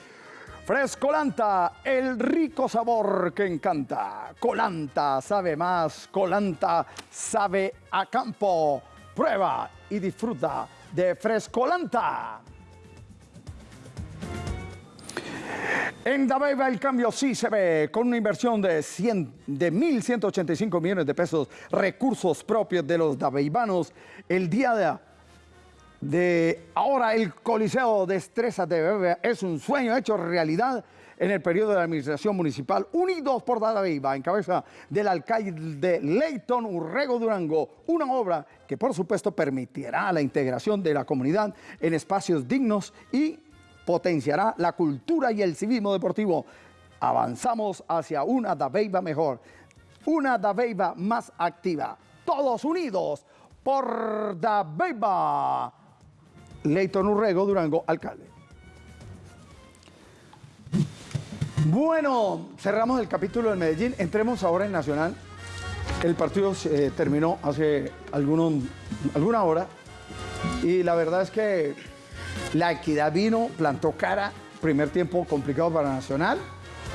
Frescolanta, el rico sabor que encanta. Colanta sabe más, Colanta sabe a campo. Prueba y disfruta de Frescolanta. En Dabeiba el cambio sí se ve con una inversión de, 100, de 1.185 millones de pesos, recursos propios de los dabeibanos. El día de, de ahora el Coliseo Destreza de Dabeiba es un sueño hecho realidad en el periodo de la administración municipal, unidos por Dabeiba, en cabeza del alcalde Leighton Urrego Durango, una obra que por supuesto permitirá la integración de la comunidad en espacios dignos y potenciará la cultura y el civismo deportivo. Avanzamos hacia una Dabeiba mejor, una Dabeiba más activa. Todos unidos por Dabeiba. Leighton Urrego, Durango, alcalde. Bueno, cerramos el capítulo del Medellín. Entremos ahora en Nacional. El partido eh, terminó hace algunos, alguna hora y la verdad es que la equidad vino, plantó cara, primer tiempo complicado para Nacional,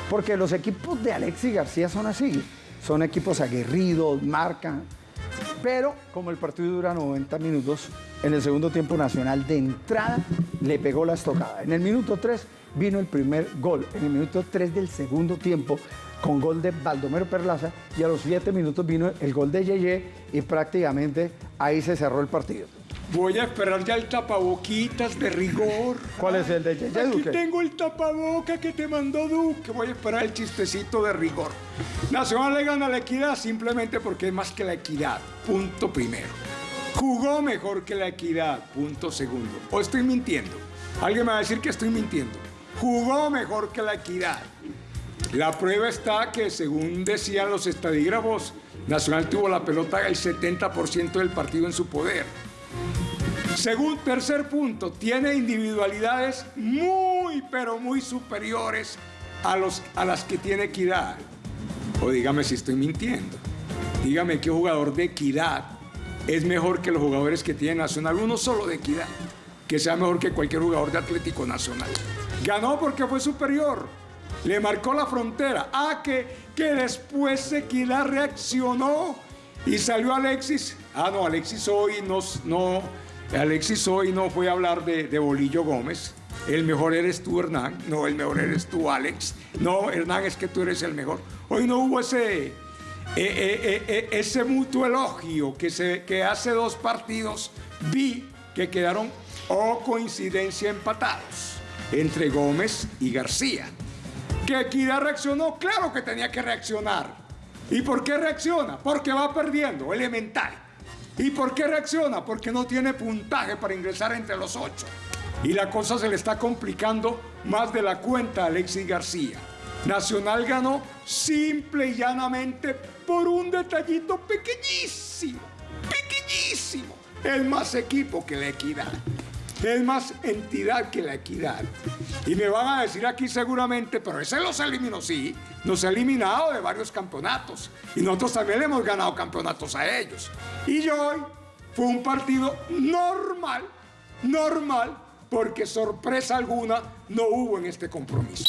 porque los equipos de Alexis García son así, son equipos aguerridos, marcan, Pero como el partido dura 90 minutos, en el segundo tiempo Nacional de entrada le pegó la estocada. En el minuto 3 vino el primer gol. En el minuto 3 del segundo tiempo, con gol de Baldomero Perlaza, y a los 7 minutos vino el gol de Yeye y prácticamente ahí se cerró el partido. Voy a esperar ya el tapaboquitas de rigor. ¿Cuál es el de Yeye Aquí Duque? tengo el tapaboca que te mandó Duque. Voy a esperar el chistecito de rigor. Nacional le gana la equidad simplemente porque es más que la equidad. Punto primero. Jugó mejor que la equidad. Punto segundo. O estoy mintiendo. Alguien me va a decir que estoy mintiendo. Jugó mejor que la equidad. La prueba está que, según decían los estadígrafos, Nacional tuvo la pelota el 70% del partido en su poder. Según tercer punto, tiene individualidades muy, pero muy superiores a, los, a las que tiene Equidad. O dígame si estoy mintiendo. Dígame qué jugador de Equidad es mejor que los jugadores que tiene Nacional. Uno solo de Equidad, que sea mejor que cualquier jugador de Atlético Nacional. Ganó porque fue superior. Le marcó la frontera. Ah, que, que después Equidad reaccionó y salió Alexis. Ah, no, Alexis hoy no, Alexis hoy no fue a hablar de, Bolillo Gómez. El mejor eres tú, Hernán. No, el mejor eres tú, Alex. No, Hernán, es que tú eres el mejor. Hoy no hubo ese, eh, eh, eh, ese mutuo elogio que, se, que hace dos partidos vi que quedaron, o coincidencia, empatados entre Gómez y García. ¿Que Equidad reaccionó? Claro que tenía que reaccionar. ¿Y por qué reacciona? Porque va perdiendo, elemental. ¿Y por qué reacciona? Porque no tiene puntaje para ingresar entre los ocho. Y la cosa se le está complicando más de la cuenta a Alexis García. Nacional ganó simple y llanamente por un detallito pequeñísimo, pequeñísimo. El más equipo que la equidad. Es más entidad que la equidad. Y me van a decir aquí seguramente, pero ese los eliminó, sí. Nos ha eliminado de varios campeonatos. Y nosotros también le hemos ganado campeonatos a ellos. Y hoy fue un partido normal, normal, porque sorpresa alguna no hubo en este compromiso.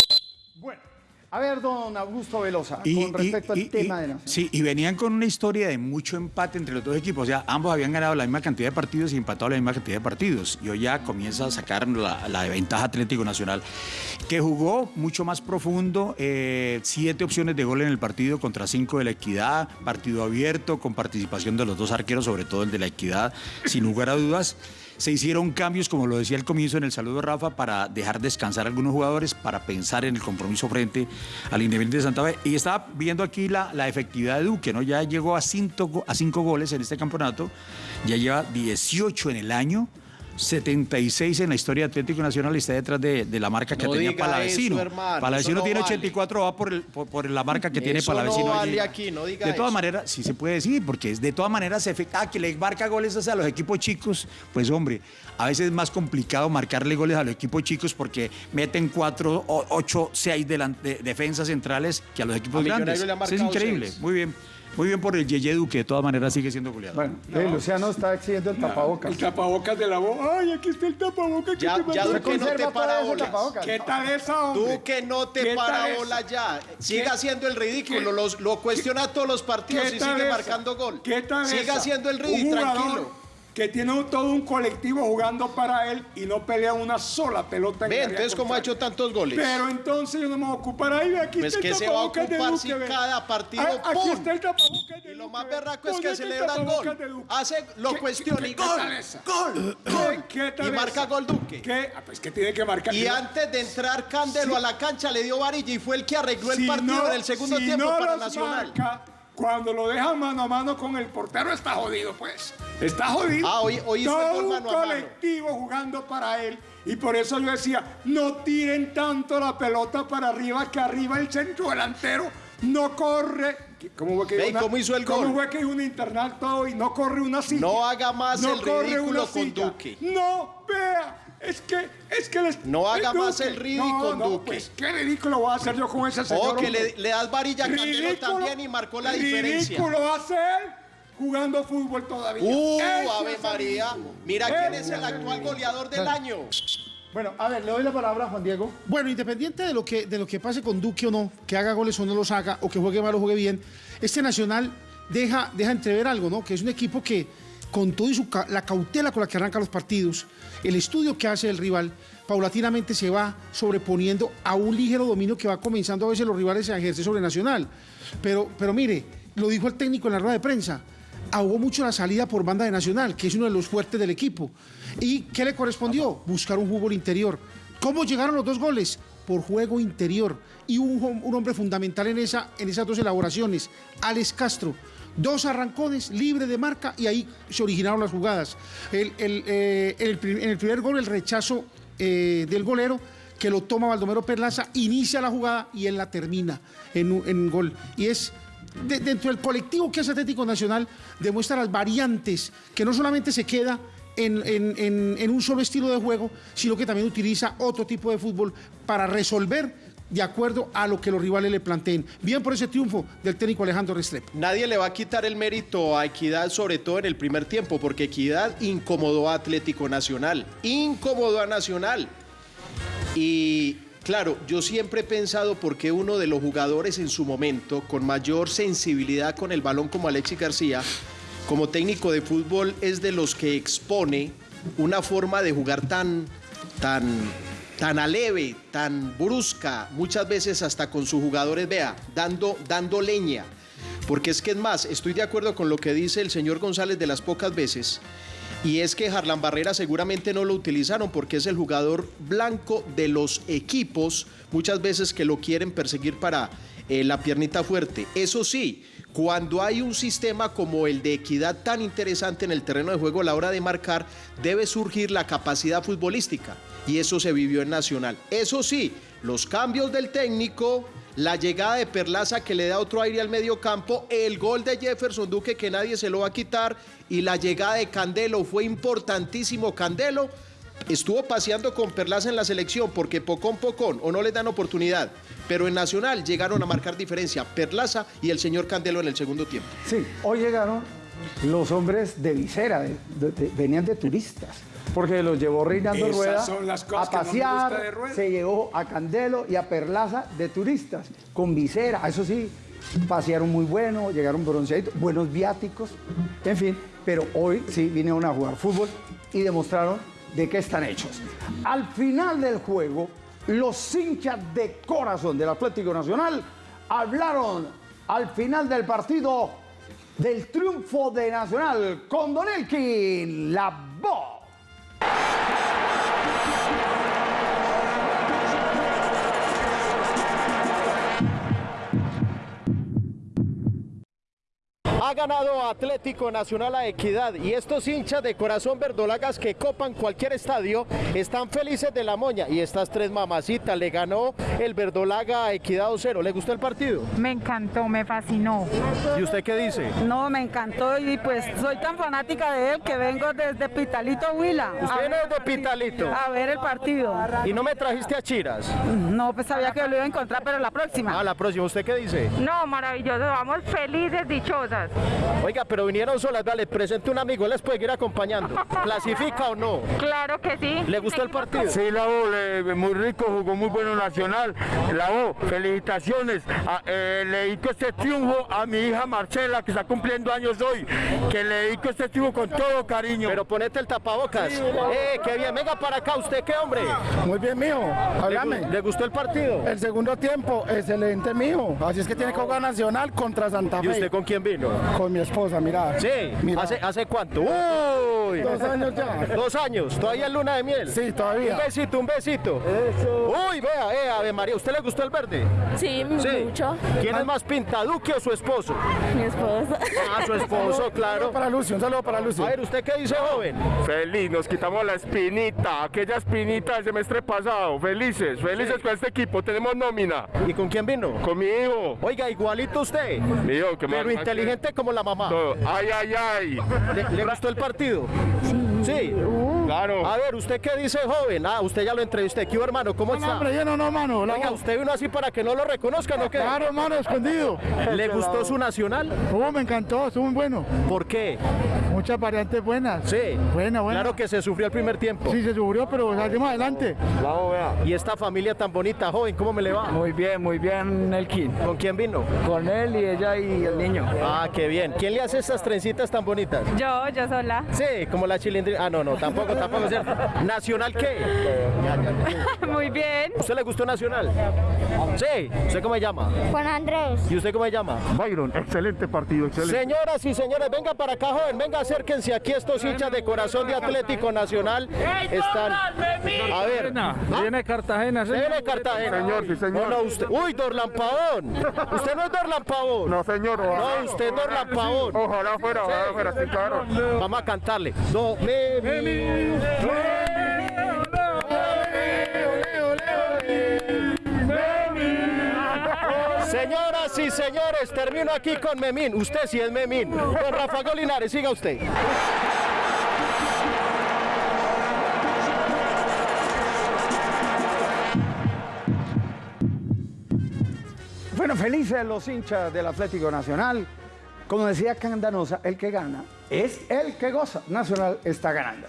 Bueno, a ver, don Augusto Velosa, Y- con respecto y- al y- tema de Nacional. Sí, y venían con una historia de mucho empate entre los dos equipos. O sea, ambos habían ganado la misma cantidad de partidos y empatado la misma cantidad de partidos. Y hoy ya comienza a sacar la, la ventaja Atlético Nacional, que jugó mucho más profundo, eh, siete opciones de gol en el partido contra cinco de la Equidad, partido abierto, con participación de los dos arqueros, sobre todo el de la Equidad, sin lugar a dudas. Se hicieron cambios, como lo decía al comienzo en el saludo Rafa, para dejar descansar a algunos jugadores, para pensar en el compromiso frente al Independiente de Santa Fe. Y estaba viendo aquí la, la efectividad de Duque, ¿no? Ya llegó a cinco, a cinco goles en este campeonato, ya lleva 18 en el año. 76 en la historia de Atlético Nacional y está detrás de, de la marca que No tenía Palavecino. eso, hermano, Palavecino no tiene vale. 84, va por, el- por, por la marca que tiene Palavecino. no vale aquí, no diga De todas maneras, sí se puede decir, porque es de todas maneras se ah, que le marca goles a los equipos chicos. Pues hombre, a veces es más complicado marcarle goles a los equipos chicos porque meten cuatro, o- ocho, seis delan- de- defensas centrales que a los equipos A grandes. Eso es increíble. seis. Muy bien. Muy bien por el Yeye Duque, de todas maneras sigue siendo goleador. Bueno, eh, Luciano está exigiendo el tapabocas. El tapabocas de la voz. Ay, aquí está el tapabocas. que Ya, te ya. Duque no te para bolas. ¿Qué tal esa, hombre? Duque no te ¿Qué para tal bola esa? ya. Siga ¿Qué- haciendo el ridículo. qué- los- lo cuestiona todos los partidos ¿Qué y tal sigue esa? marcando gol. ¿Qué tal Siga esa? haciendo el ridículo, tranquilo. Que tiene un- todo un colectivo jugando para él y no pelea una sola pelota en Ve, entonces, ¿cómo ha hecho tantos goles? Pero entonces yo no me voy a ocupar ahí. Aquí Pues está el se va a ocupar si cada partido, Ah, Aquí está el tapabocas de Y lo más berraco es ¿Dónde que celebra el gol. Hace, lo ¿Qué- cuestiona qué- y qué gol. Gol, ¿Qué- gol. qué tal Y marca gol Duque. ¿Qué? Ah, pues que tiene que marcar. Y antes de entrar Candelo Sí. a la cancha le dio varilla y fue el que arregló el partido no- en el segundo si tiempo no para Nacional. marca, cuando lo dejan mano a mano con el portero está jodido, pues. Está jodido. Ah, hoy- hoy hizo el Todo gol un mano a mano. colectivo jugando para él. Y por eso yo decía, no tiren tanto la pelota para arriba, que arriba el centro delantero no corre. ¿Cómo fue que Ve, dijo ¿y una- cómo hizo el ¿Cómo gol? fue que un internato y no corre una silla? No haga más el corre ridículo una con. Duque. No, vea. Es que, es que les- No haga más el ridículo No, con no, Duque. Pues qué ridículo voy a hacer yo con ese señor. Oh, que le, le das varilla a Candelo también y marcó la diferencia. Ridículo hace él jugando fútbol todavía. Uh, Eso Ave María. ridículo. Mira quién es el actual goleador del año. Bueno, a ver, le doy la palabra a Juan Diego. Bueno, independiente de lo que, de lo que pase con Duque o no, que haga goles o no los haga, o que juegue mal o juegue bien, este Nacional deja, deja entrever algo, ¿no? Que es un equipo que, con su ca- la cautela con la que arranca los partidos, el estudio que hace el rival, paulatinamente se va sobreponiendo a un ligero dominio que va comenzando a veces los rivales a ejercer sobre Nacional. Pero, pero mire, lo dijo el técnico en la rueda de prensa, ahogó mucho la salida por banda de Nacional, que es uno de los fuertes del equipo. ¿Y qué le correspondió? Buscar un fútbol interior. ¿Cómo llegaron los dos goles? Por juego interior. Y un, un hombre fundamental en, esa, en esas dos elaboraciones, Alex Castro. Dos arrancones, libre de marca, y ahí se originaron las jugadas. El- el, eh, el, en el primer gol, el rechazo eh, del golero, que lo toma Baldomero Perlaza, inicia la jugada y él la termina en un, en gol. Y es de- dentro del colectivo que es Atlético Nacional, demuestra las variantes, que no solamente se queda en- en- en un solo estilo de juego, sino que también utiliza otro tipo de fútbol para resolver de acuerdo a lo que los rivales le planteen. Bien por ese triunfo del técnico Alejandro Restrepo. Nadie le va a quitar el mérito a Equidad, sobre todo en el primer tiempo, porque Equidad incomodó a Atlético Nacional, incomodó a Nacional. Y claro, yo siempre he pensado por qué uno de los jugadores en su momento, con mayor sensibilidad con el balón como Alexis García, como técnico de fútbol, es de los que expone una forma de jugar tan, tan, tan aleve, tan brusca, muchas veces hasta con sus jugadores, vea, dando, dando leña. Porque es que es más, estoy de acuerdo con lo que dice el señor González de las pocas veces, y es que Harlan Barrera seguramente no lo utilizaron porque es el jugador blanco de los equipos, muchas veces que lo quieren perseguir para eh, la piernita fuerte. Eso sí, cuando hay un sistema como el de equidad tan interesante en el terreno de juego a la hora de marcar, debe surgir la capacidad futbolística. Y eso se vivió en Nacional. Eso sí, los cambios del técnico, la llegada de Perlaza que le da otro aire al medio campo, el gol de Jefferson Duque que nadie se lo va a quitar y la llegada de Candelo fue importantísimo Candelo. Estuvo paseando con Perlaza en la selección porque pocón pocón o no le dan oportunidad, pero en Nacional llegaron a marcar diferencia Perlaza y el señor Candelo en el segundo tiempo. Sí, hoy llegaron los hombres de visera, venían de turistas, porque los llevó Reinaldo Esas Rueda son las cosas a que no me pasear, gusta de Rueda. se llevó a Candelo y a Perlaza de turistas, con visera, eso sí, pasearon muy bueno, llegaron bronceaditos, buenos viáticos, en fin, pero hoy sí vinieron a jugar fútbol y demostraron de qué están hechos. Al final del juego, los hinchas de corazón del Atlético Nacional hablaron al final del partido del triunfo de Nacional con Don Elkin, la voz. Ha ganado Atlético Nacional a Equidad y estos hinchas de corazón verdolagas que copan cualquier estadio están felices de la moña y estas tres mamacitas le ganó el verdolaga a Equidad 2-0. ¿Le gustó el partido? Me encantó, me fascinó. ¿Y usted qué dice? No, me encantó y pues soy tan fanática de él que vengo desde Pitalito, Huila. ¿Usted viene desde Pitalito? A ver el partido. ¿Y no me trajiste a Chiras? No, pues sabía que lo iba a encontrar, pero la próxima. A la próxima, ¿usted qué dice? No, maravilloso, vamos felices, dichosas. Oiga, pero vinieron solas, dale, presente un amigo, les puede ir acompañando. ¿Clasifica o no? Claro que sí. ¿Le gustó el partido? Sí, la le- muy rico, jugó muy bueno Nacional. La U, felicitaciones. A- eh, le dedico este triunfo a mi hija Marcela, que está cumpliendo años hoy. Que le dedico este triunfo con todo cariño. Pero ponete el tapabocas. Eh, qué bien, venga para acá, ¿usted qué hombre? Muy bien, mijo. Háblame. ¿Le, gustó el partido? El segundo tiempo, excelente, mijo. Así es que tiene que jugar Nacional contra Santa Fe. ¿Y usted con quién vino? Con mi esposa, mira. Sí, Mira. ¿Hace, ¿hace cuánto? ¡Uy! Dos años ya. Dos años, todavía en luna de miel. Sí, todavía. Un besito, un besito. Eso. Uy, vea, eh, Ave María, ¿usted le gustó el verde? Sí, mucho. ¿Quién es más pinta, Duque o su esposo? Mi esposa. Ah, su esposo, claro. Para Lucio, un saludo para Lucio. A ver, ¿usted qué dice, joven? Feliz, nos quitamos la espinita, aquella espinita del semestre pasado. Felices, felices con este equipo, tenemos nómina. ¿Y con quién vino? Con mi hijo. Oiga, igualito usted. Mi hijo, que Pero inteligente como la mamá. Todo. Ay, ay, ay. ¿Le, le gustó el partido? Sí, claro. A ver, ¿usted qué dice, joven? Ah, usted ya lo entrevisté. ¿Qué hubo, hermano? ¿Cómo No, está? hombre, yo no, no, mano. la Oiga. ¿usted vino así para que no lo reconozcan o qué? Claro, hermano, escondido. ¿Le gustó su nacional? Oh, me encantó, estuvo muy bueno. ¿Por qué? Muchas variantes buenas. Sí. Buena, buena. Claro que se sufrió el primer tiempo. Sí, se sufrió, pero salimos adelante. Y esta familia tan bonita, joven, ¿cómo me le va? Muy bien, muy bien, Elkin. ¿Con quién vino? Con él y ella y el niño. Ah, qué bien. ¿Quién le hace estas trencitas tan bonitas? Yo, yo sola. Sí, como la chilindrina. Ah, no, no, tampoco, tampoco es cierto. ¿Nacional qué? Muy bien. ¿Usted le gustó Nacional? Sí. ¿Usted cómo se llama? Juan Andrés. ¿Y usted cómo se llama? Byron, excelente partido, excelente. Señoras y señores, venga para acá, joven, venga, acérquense aquí estos hinchas de corazón de Atlético Nacional. Están. A ver. Viene Cartagena, ¿Se viene Cartagena? Señor, sí, señor. No, no, usted. Uy, Dorlan Pavón. Usted no es Dorlan Pavón. No, señor. No, usted es Dorlan Pavón. Ojalá fuera, ojalá fuera, sí, claro. Vamos a cantarle. Do, me. Señoras y señores, termino aquí con Memín. Usted sí es Memín. Don Rafa Golinares, siga usted. Bueno, felices los hinchas del Atlético Nacional. Como decía Candanosa, el que gana es el que goza. Nacional está ganando.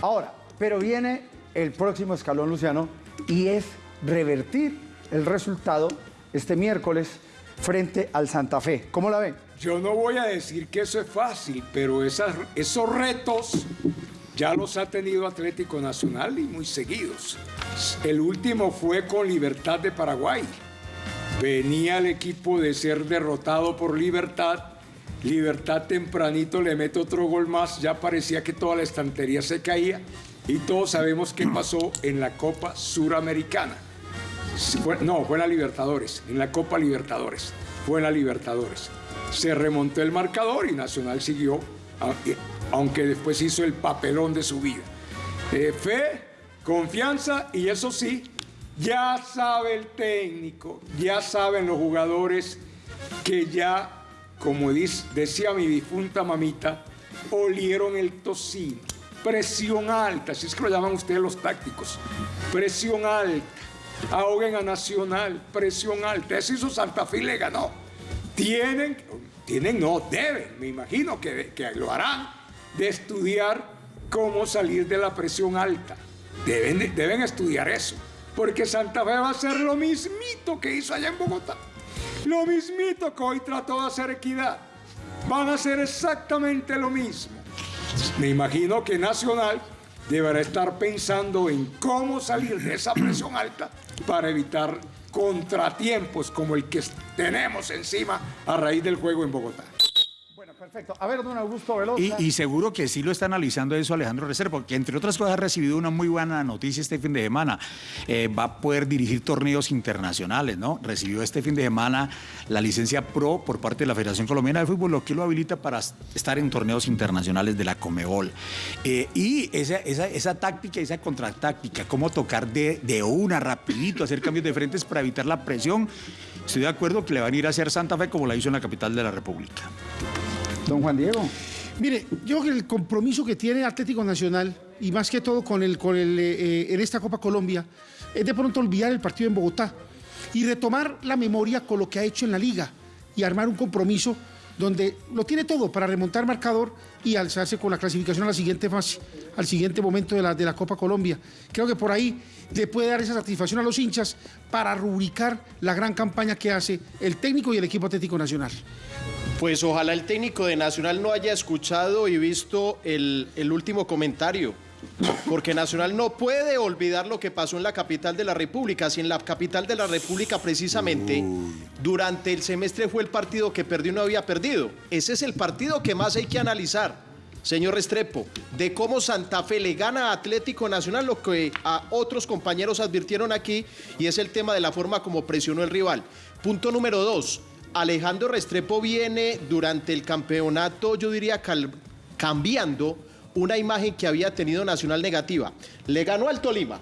Ahora, pero viene el próximo escalón, Luciano, y es revertir el resultado este miércoles frente al Santa Fe. ¿Cómo la ven? Yo no voy a decir que eso es fácil, pero esos retos ya los ha tenido Atlético Nacional y muy seguidos. El último fue con Libertad de Paraguay. Venía el equipo de ser derrotado por Libertad. Libertad tempranito le mete otro gol más. Ya parecía que toda la estantería se caía. Y todos sabemos qué pasó en la Copa Suramericana. No, fue en la Libertadores, en la Copa Libertadores. Fue en la Libertadores. Se remontó el marcador y Nacional siguió, eh, aunque después hizo el papelón de su vida. Eh, fe, confianza y eso sí, ya sabe el técnico, ya saben los jugadores que ya, como decía mi difunta mamita, olieron el tocino. Presión alta, así es que lo llaman ustedes los tácticos. Presión alta. Ahoguen a Nacional, presión alta. Eso hizo Santa Fe y le ganó. Tienen, tienen, no, deben, me imagino que, que lo harán, de estudiar cómo salir de la presión alta. Deben, de- deben estudiar eso. Porque Santa Fe va a hacer lo mismito que hizo allá en Bogotá. Lo mismito que hoy trató de hacer equidad. Van a hacer exactamente lo mismo. Me imagino que Nacional deberá estar pensando en cómo salir de esa presión alta para evitar contratiempos como el que tenemos encima a raíz del juego en Bogotá. Perfecto. A ver, don Augusto Velosa. Y, seguro que sí lo está analizando eso Alejandro Restrepo, porque entre otras cosas ha recibido una muy buena noticia este fin de semana. Eh, va a poder dirigir torneos internacionales, ¿no? Recibió este fin de semana la licencia pro por parte de la Federación Colombiana de Fútbol, lo que lo habilita para estar en torneos internacionales de la Comebol. Eh, y esa, esa, esa táctica, esa contratáctica, cómo tocar de, de una rapidito, hacer cambios de frentes para evitar la presión. Estoy de acuerdo que le van a ir a hacer Santa Fe como la hizo en la capital de la República. Don Juan Diego. Mire, yo creo que el compromiso que tiene Atlético Nacional, y más que todo con el, con el, eh, eh, en esta Copa Colombia, es de pronto olvidar el partido en Bogotá y retomar la memoria con lo que ha hecho en la liga y armar un compromiso donde lo tiene todo para remontar marcador y alzarse con la clasificación a la siguiente fase, al siguiente momento de la, de la Copa Colombia. Creo que por ahí le puede dar esa satisfacción a los hinchas para rubricar la gran campaña que hace el técnico y el equipo Atlético Nacional. Pues ojalá el técnico de Nacional no haya escuchado y visto el, el último comentario. Porque Nacional no puede olvidar lo que pasó en la capital de la República. Si en la capital de la República precisamente durante el semestre fue el partido que perdió y no había perdido. Ese es el partido que más hay que analizar, señor Restrepo, de cómo Santa Fe le gana a Atlético Nacional, lo que a otros compañeros advirtieron aquí, y es el tema de la forma como presionó el rival. Punto número dos. Alejandro Restrepo viene durante el campeonato, yo diría, cambiando una imagen que había tenido Nacional negativa. Le ganó al Tolima.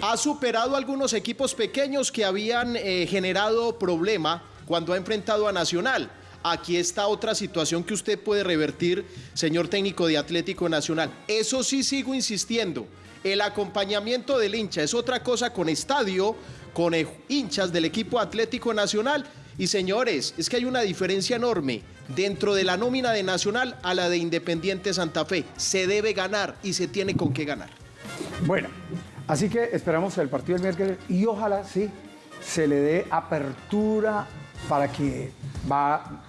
Ha superado algunos equipos pequeños que habían eh, generado problema cuando ha enfrentado a Nacional. Aquí está otra situación que usted puede revertir, señor técnico de Atlético Nacional. Eso sí sigo insistiendo. El acompañamiento del hincha es otra cosa con estadio, con hinchas del equipo Atlético Nacional. Y señores, es que hay una diferencia enorme dentro de la nómina de Nacional a la de Independiente Santa Fe. Se debe ganar y se tiene con qué ganar. Bueno, así que esperamos el partido del miércoles y ojalá sí se le dé apertura para que va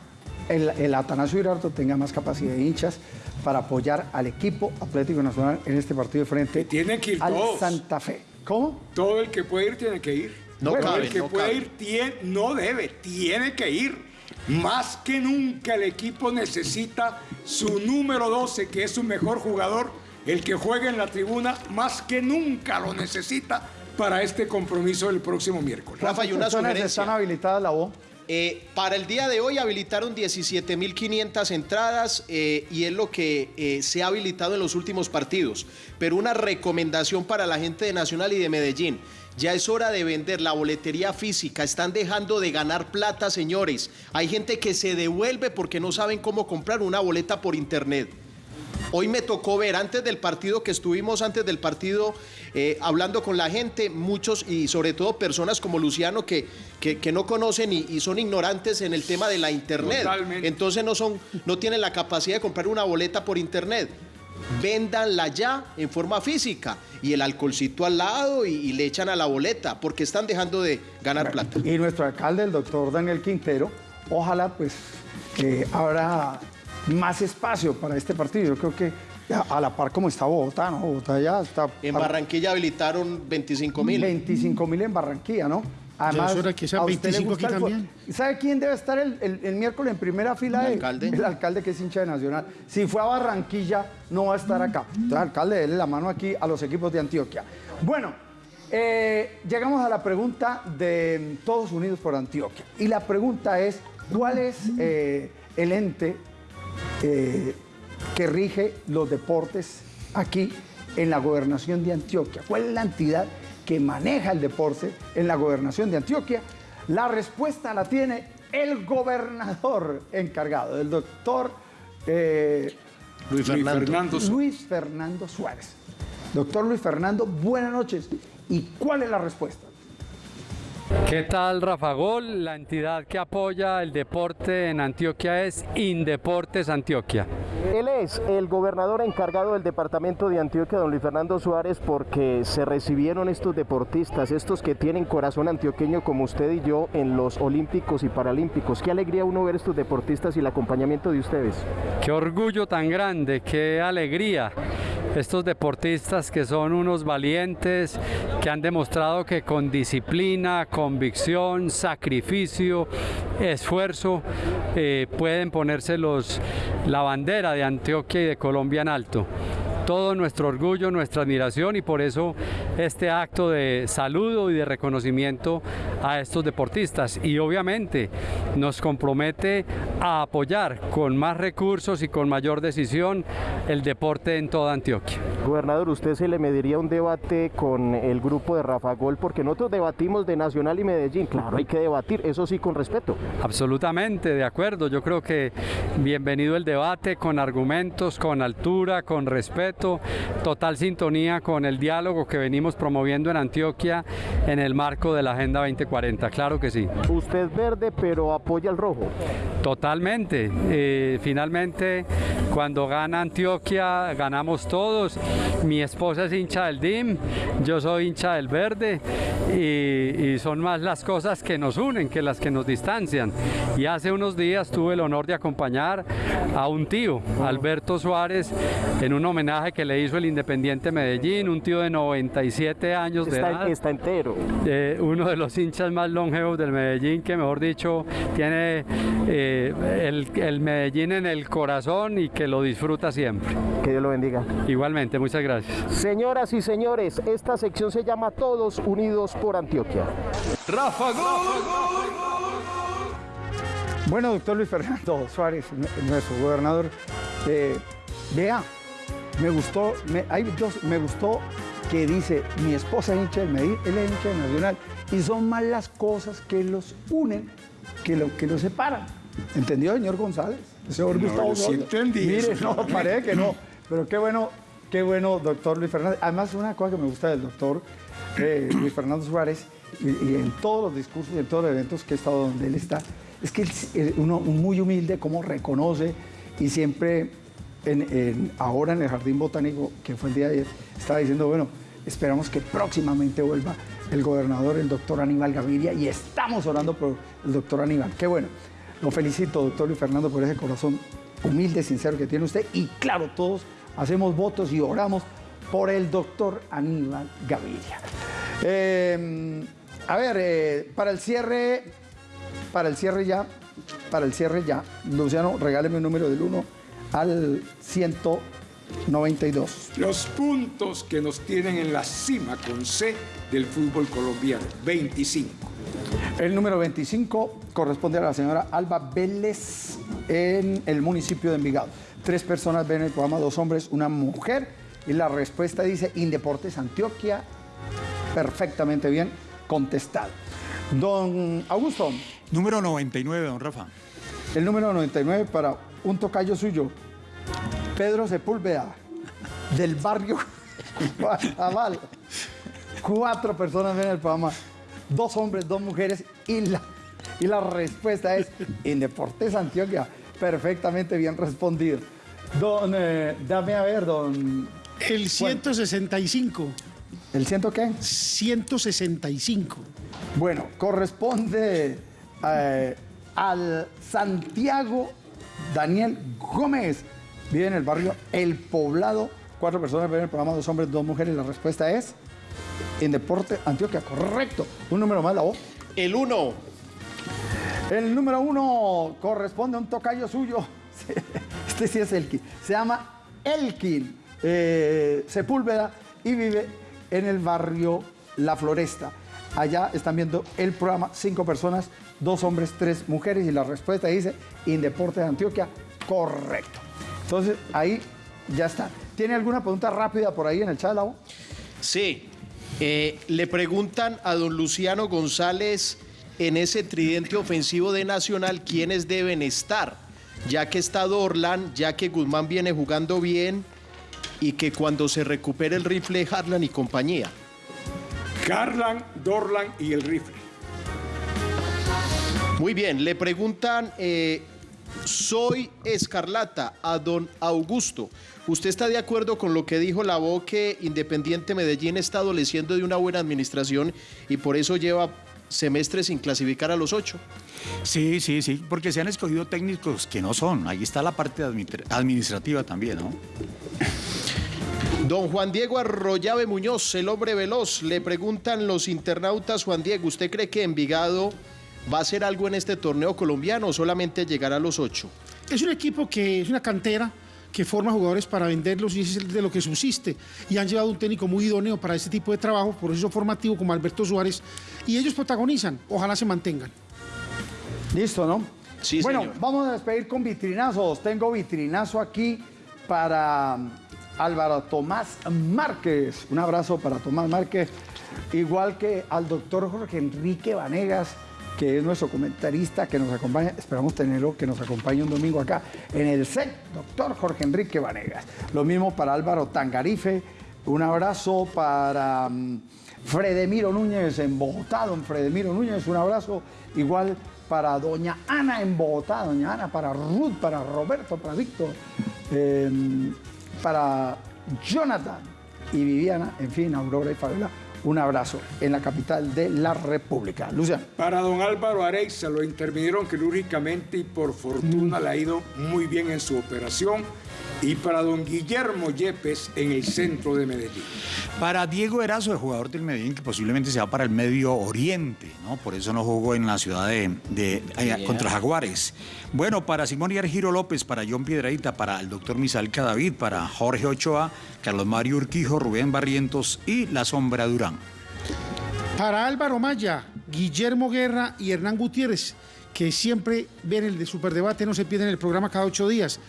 el, el Atanasio Girardot tenga más capacidad de hinchas para apoyar al equipo Atlético Nacional en este partido de frente Tienen que ir al todos. Santa Fe. ¿Cómo? Todo el que puede ir tiene que ir. No Todo cabe, el que no puede cabe. ir tiene, no debe, tiene que ir. Más que nunca el equipo necesita su número 12, que es su mejor jugador, el que juega en la tribuna, más que nunca lo necesita para este compromiso del próximo miércoles. Rafa, y una personas sugerencia. están habilitadas la voz? Eh, para el día de hoy habilitaron 17.500 entradas eh, y es lo que eh, se ha habilitado en los últimos partidos. Pero una recomendación para la gente de Nacional y de Medellín. Ya es hora de vender la boletería física. Están dejando de ganar plata, señores. Hay gente que se devuelve porque no saben cómo comprar una boleta por internet. Hoy me tocó ver, antes del partido que estuvimos, antes del partido, eh, hablando con la gente, muchos y sobre todo personas como Luciano que, que, que no conocen y, y son ignorantes en el tema de la internet. Totalmente. Entonces no, son, no tienen la capacidad de comprar una boleta por internet. Véndanla ya en forma física y el alcoholcito al lado y, y le echan a la boleta porque están dejando de ganar plata. Y nuestro alcalde, el doctor Daniel Quintero, ojalá pues que habrá más espacio para este partido. Yo creo que a la par como está Bogotá, ¿no? Bogotá ya está... En Barranquilla habilitaron 25 mil. 25 mil en Barranquilla, ¿no? Hora que sean a usted le 25 gusta aquí también. ¿Y sabe quién debe estar el, el- el miércoles en primera fila? El de- alcalde. El alcalde que es hincha de Nacional. Si fue a Barranquilla, no va a estar acá. Entonces, alcalde, déle la mano aquí a los equipos de Antioquia. Bueno, eh, llegamos a la pregunta de Todos Unidos por Antioquia. Y la pregunta es, ¿cuál es eh, el ente eh, que rige los deportes aquí en la gobernación de Antioquia? ¿Cuál es la entidad que maneja el deporte en la gobernación de Antioquia? La respuesta la tiene el gobernador encargado, el doctor eh, Luis Fernando. Luis Fernando Suárez. Doctor Luis Fernando, buenas noches. ¿Y cuál es la respuesta? ¿Qué tal, Rafa Gol? La entidad que apoya el deporte en Antioquia es Indeportes Antioquia. Él es el gobernador encargado del departamento de Antioquia, don Luis Fernando Suárez, porque se recibieron estos deportistas, estos que tienen corazón antioqueño como usted y yo en los Olímpicos y Paralímpicos. Qué alegría uno ver estos deportistas y el acompañamiento de ustedes. Qué orgullo tan grande, qué alegría. Estos deportistas que son unos valientes, que han demostrado que con disciplina, convicción, sacrificio, esfuerzo, eh, pueden ponerse los, la bandera de Antioquia y de Colombia en alto. Todo nuestro orgullo, nuestra admiración y por eso este acto de saludo y de reconocimiento a estos deportistas. Y obviamente nos compromete a apoyar con más recursos y con mayor decisión el deporte en toda Antioquia. Gobernador, ¿usted se le mediría un debate con el grupo de Rafa Gol? Porque nosotros debatimos de Nacional y Medellín. Claro, hay que debatir, eso sí, con respeto. Absolutamente, de acuerdo. Yo creo que bienvenido el debate con argumentos, con altura, con respeto, total sintonía con el diálogo que venimos promoviendo en Antioquia en el marco de la Agenda 2040. Claro que sí. Usted es verde, pero apoya el rojo. Totalmente. Eh, finalmente, cuando gana Antioquia, ganamos todos. Mi esposa es hincha del DIM, yo soy hincha del verde y, y son más las cosas que nos unen que las que nos distancian. Y hace unos días tuve el honor de acompañar a un tío, Alberto Suárez, en un homenaje que le hizo el Independiente Medellín, un tío de 97 años de Está, edad. está entero. Eh, uno de los hinchas más longevos del Medellín, que mejor dicho tiene eh, el, el Medellín en el corazón y que lo disfruta siempre. Que Dios lo bendiga. Igualmente, muchas gracias. Señoras y señores, esta sección se llama Todos Unidos por Antioquia. Rafa Gol. Bueno, doctor Luis Fernando Suárez, nuestro gobernador, eh, vea, me gustó, me, hay dos- me gustó que dice, mi esposa es hincha del Medellín, él es hincha del Nacional, y son más las cosas que los unen que lo que los separan. ¿Entendió, señor González? Señor No, Gustavo sí entendí Mire, no, parece que no. Pero qué bueno, qué bueno, doctor Luis Fernández. Además, una cosa que me gusta del doctor eh, Luis Fernando Suárez, y, y en todos los discursos y en todos los eventos que he estado donde él está, es que él es uno muy humilde, como reconoce y siempre, en, en- ahora en el Jardín Botánico, que fue el día de ayer, estaba diciendo, bueno, esperamos que próximamente vuelva el gobernador, el doctor Aníbal Gaviria, y estamos orando por el doctor Aníbal. Qué bueno. Lo felicito, doctor Luis Fernando, por ese corazón humilde, sincero que tiene usted. Y claro, todos hacemos votos y oramos por el doctor Aníbal Gaviria. Eh, a ver, eh, para el cierre, para el cierre ya, para el cierre ya, Luciano, regáleme un número del 1 al 192. Los puntos que nos tienen en la cima con C del fútbol colombiano, 25. El número 25 corresponde a la señora Alba Vélez en el municipio de Envigado. Tres personas ven el programa, dos hombres, una mujer. Y la respuesta dice Indeportes Antioquia. Perfectamente bien contestado. Don Augusto. Número 99, don Rafa. El número 99 para un tocayo suyo, Pedro Sepúlveda, del barrio Guatabal. Cuatro personas ven el programa, dos hombres, dos mujeres, y la, y la respuesta es Indeportes Antioquia. Perfectamente bien respondido. Don, eh, dame a ver, don. El 165. ¿El ciento qué? 165. Bueno, corresponde eh, al Santiago Daniel Gómez. Vive en el barrio El Poblado. Cuatro personas ven el programa, dos hombres, dos mujeres. La respuesta es en Deporte Antioquia. Correcto. Un número más, la voz. El 1. El número uno corresponde a un tocayo suyo. Este sí es Elkin. Se llama Elkin eh, Sepúlveda y vive en el barrio La Floresta. Allá están viendo el programa, cinco personas, dos hombres, tres mujeres, y la respuesta dice Indeporte de Antioquia, correcto. Entonces, ahí ya está. ¿Tiene alguna pregunta rápida por ahí en el chat, Lau? Sí. Eh, le preguntan a don Luciano González en ese tridente ofensivo de Nacional quiénes deben estar, ya que está Dorlan, ya que Guzmán viene jugando bien y que cuando se recupere el rifle Harlan y compañía. Carlan, Dorlan y el rifle. Muy bien, le preguntan, eh, soy Escarlata a don Augusto. ¿Usted está de acuerdo con lo que dijo la voz que Independiente Medellín está adoleciendo de una buena administración y por eso lleva semestres sin clasificar a los ocho? Sí, sí, sí, porque se han escogido técnicos que no son. Ahí está la parte admi- administrativa también, ¿no? Don Juan Diego Arroyave Muñoz, el hombre veloz, le preguntan los internautas, Juan Diego, ¿usted cree que Envigado va a hacer algo en este torneo colombiano o solamente llegar a los ocho? Es un equipo que es una cantera que forma jugadores para venderlos y es de lo que subsiste. Y han llevado un técnico muy idóneo para este tipo de trabajo, proceso formativo como Alberto Suárez, y ellos protagonizan. Ojalá se mantengan. Listo, ¿no? Sí, bueno, señor. vamos a despedir con vitrinazos. Tengo vitrinazo aquí para Álvaro Tomás Márquez. Un abrazo para Tomás Márquez. Igual que al doctor Jorge Enrique Vanegas, que es nuestro comentarista que nos acompaña. Esperamos tenerlo que nos acompañe un domingo acá en el set, doctor Jorge Enrique Vanegas. Lo mismo para Álvaro Tangarife. Un abrazo para mm, Fredemiro Núñez en Bogotá, don Fredemiro Núñez. Un abrazo igual para doña Ana en Bogotá, doña Ana, para Ruth, para Roberto, para Víctor, eh, para Jonathan y Viviana, en fin, Aurora y Fabiola. Un abrazo en la capital de la República. Luciano. Para don Álvaro Areiza lo intervinieron quirúrgicamente y por fortuna le ha ido muy bien en su operación. Y para don Guillermo Yepes en el centro de Medellín. Para Diego Erazo, el jugador del Medellín, que posiblemente se va para el Medio Oriente, ¿no? Por eso no jugó en la ciudad de, de- allá, Yeah. contra Jaguares. Bueno, para Simón y Argiro López, para John Piedradita, para el doctor Misalca David, para Jorge Ochoa, Carlos Mario Urquijo, Rubén Barrientos y La Sombra Durán. Para Álvaro Maya, Guillermo Guerra y Hernán Gutiérrez, que siempre ven el de Superdebate, no se pierden el programa cada ocho días.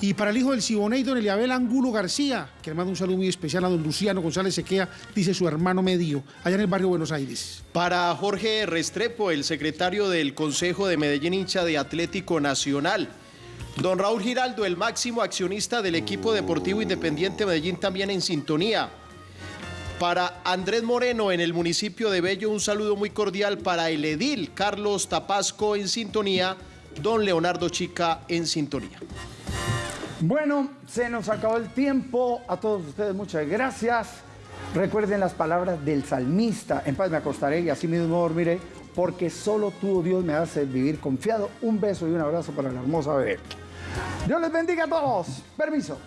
Y para el hijo del Siboney, don Eliabel Angulo García, que le manda un saludo muy especial a don Luciano González Sequea, dice su hermano medio, allá en el barrio Buenos Aires. Para Jorge Restrepo, el secretario del Consejo de Medellín hincha de Atlético Nacional. Don Raúl Giraldo, el máximo accionista del equipo deportivo independiente Medellín, también en sintonía. Para Andrés Moreno en el municipio de Bello, un saludo muy cordial para el edil Carlos Tapasco en sintonía, don Leonardo Chica en sintonía. Bueno, se nos acabó el tiempo. A todos ustedes muchas gracias. Recuerden las palabras del salmista. En paz me acostaré y así mismo dormiré, porque solo tú, oh Dios, me haces vivir confiado. Un beso y un abrazo para la hermosa bebé. Dios les bendiga a todos. Permiso.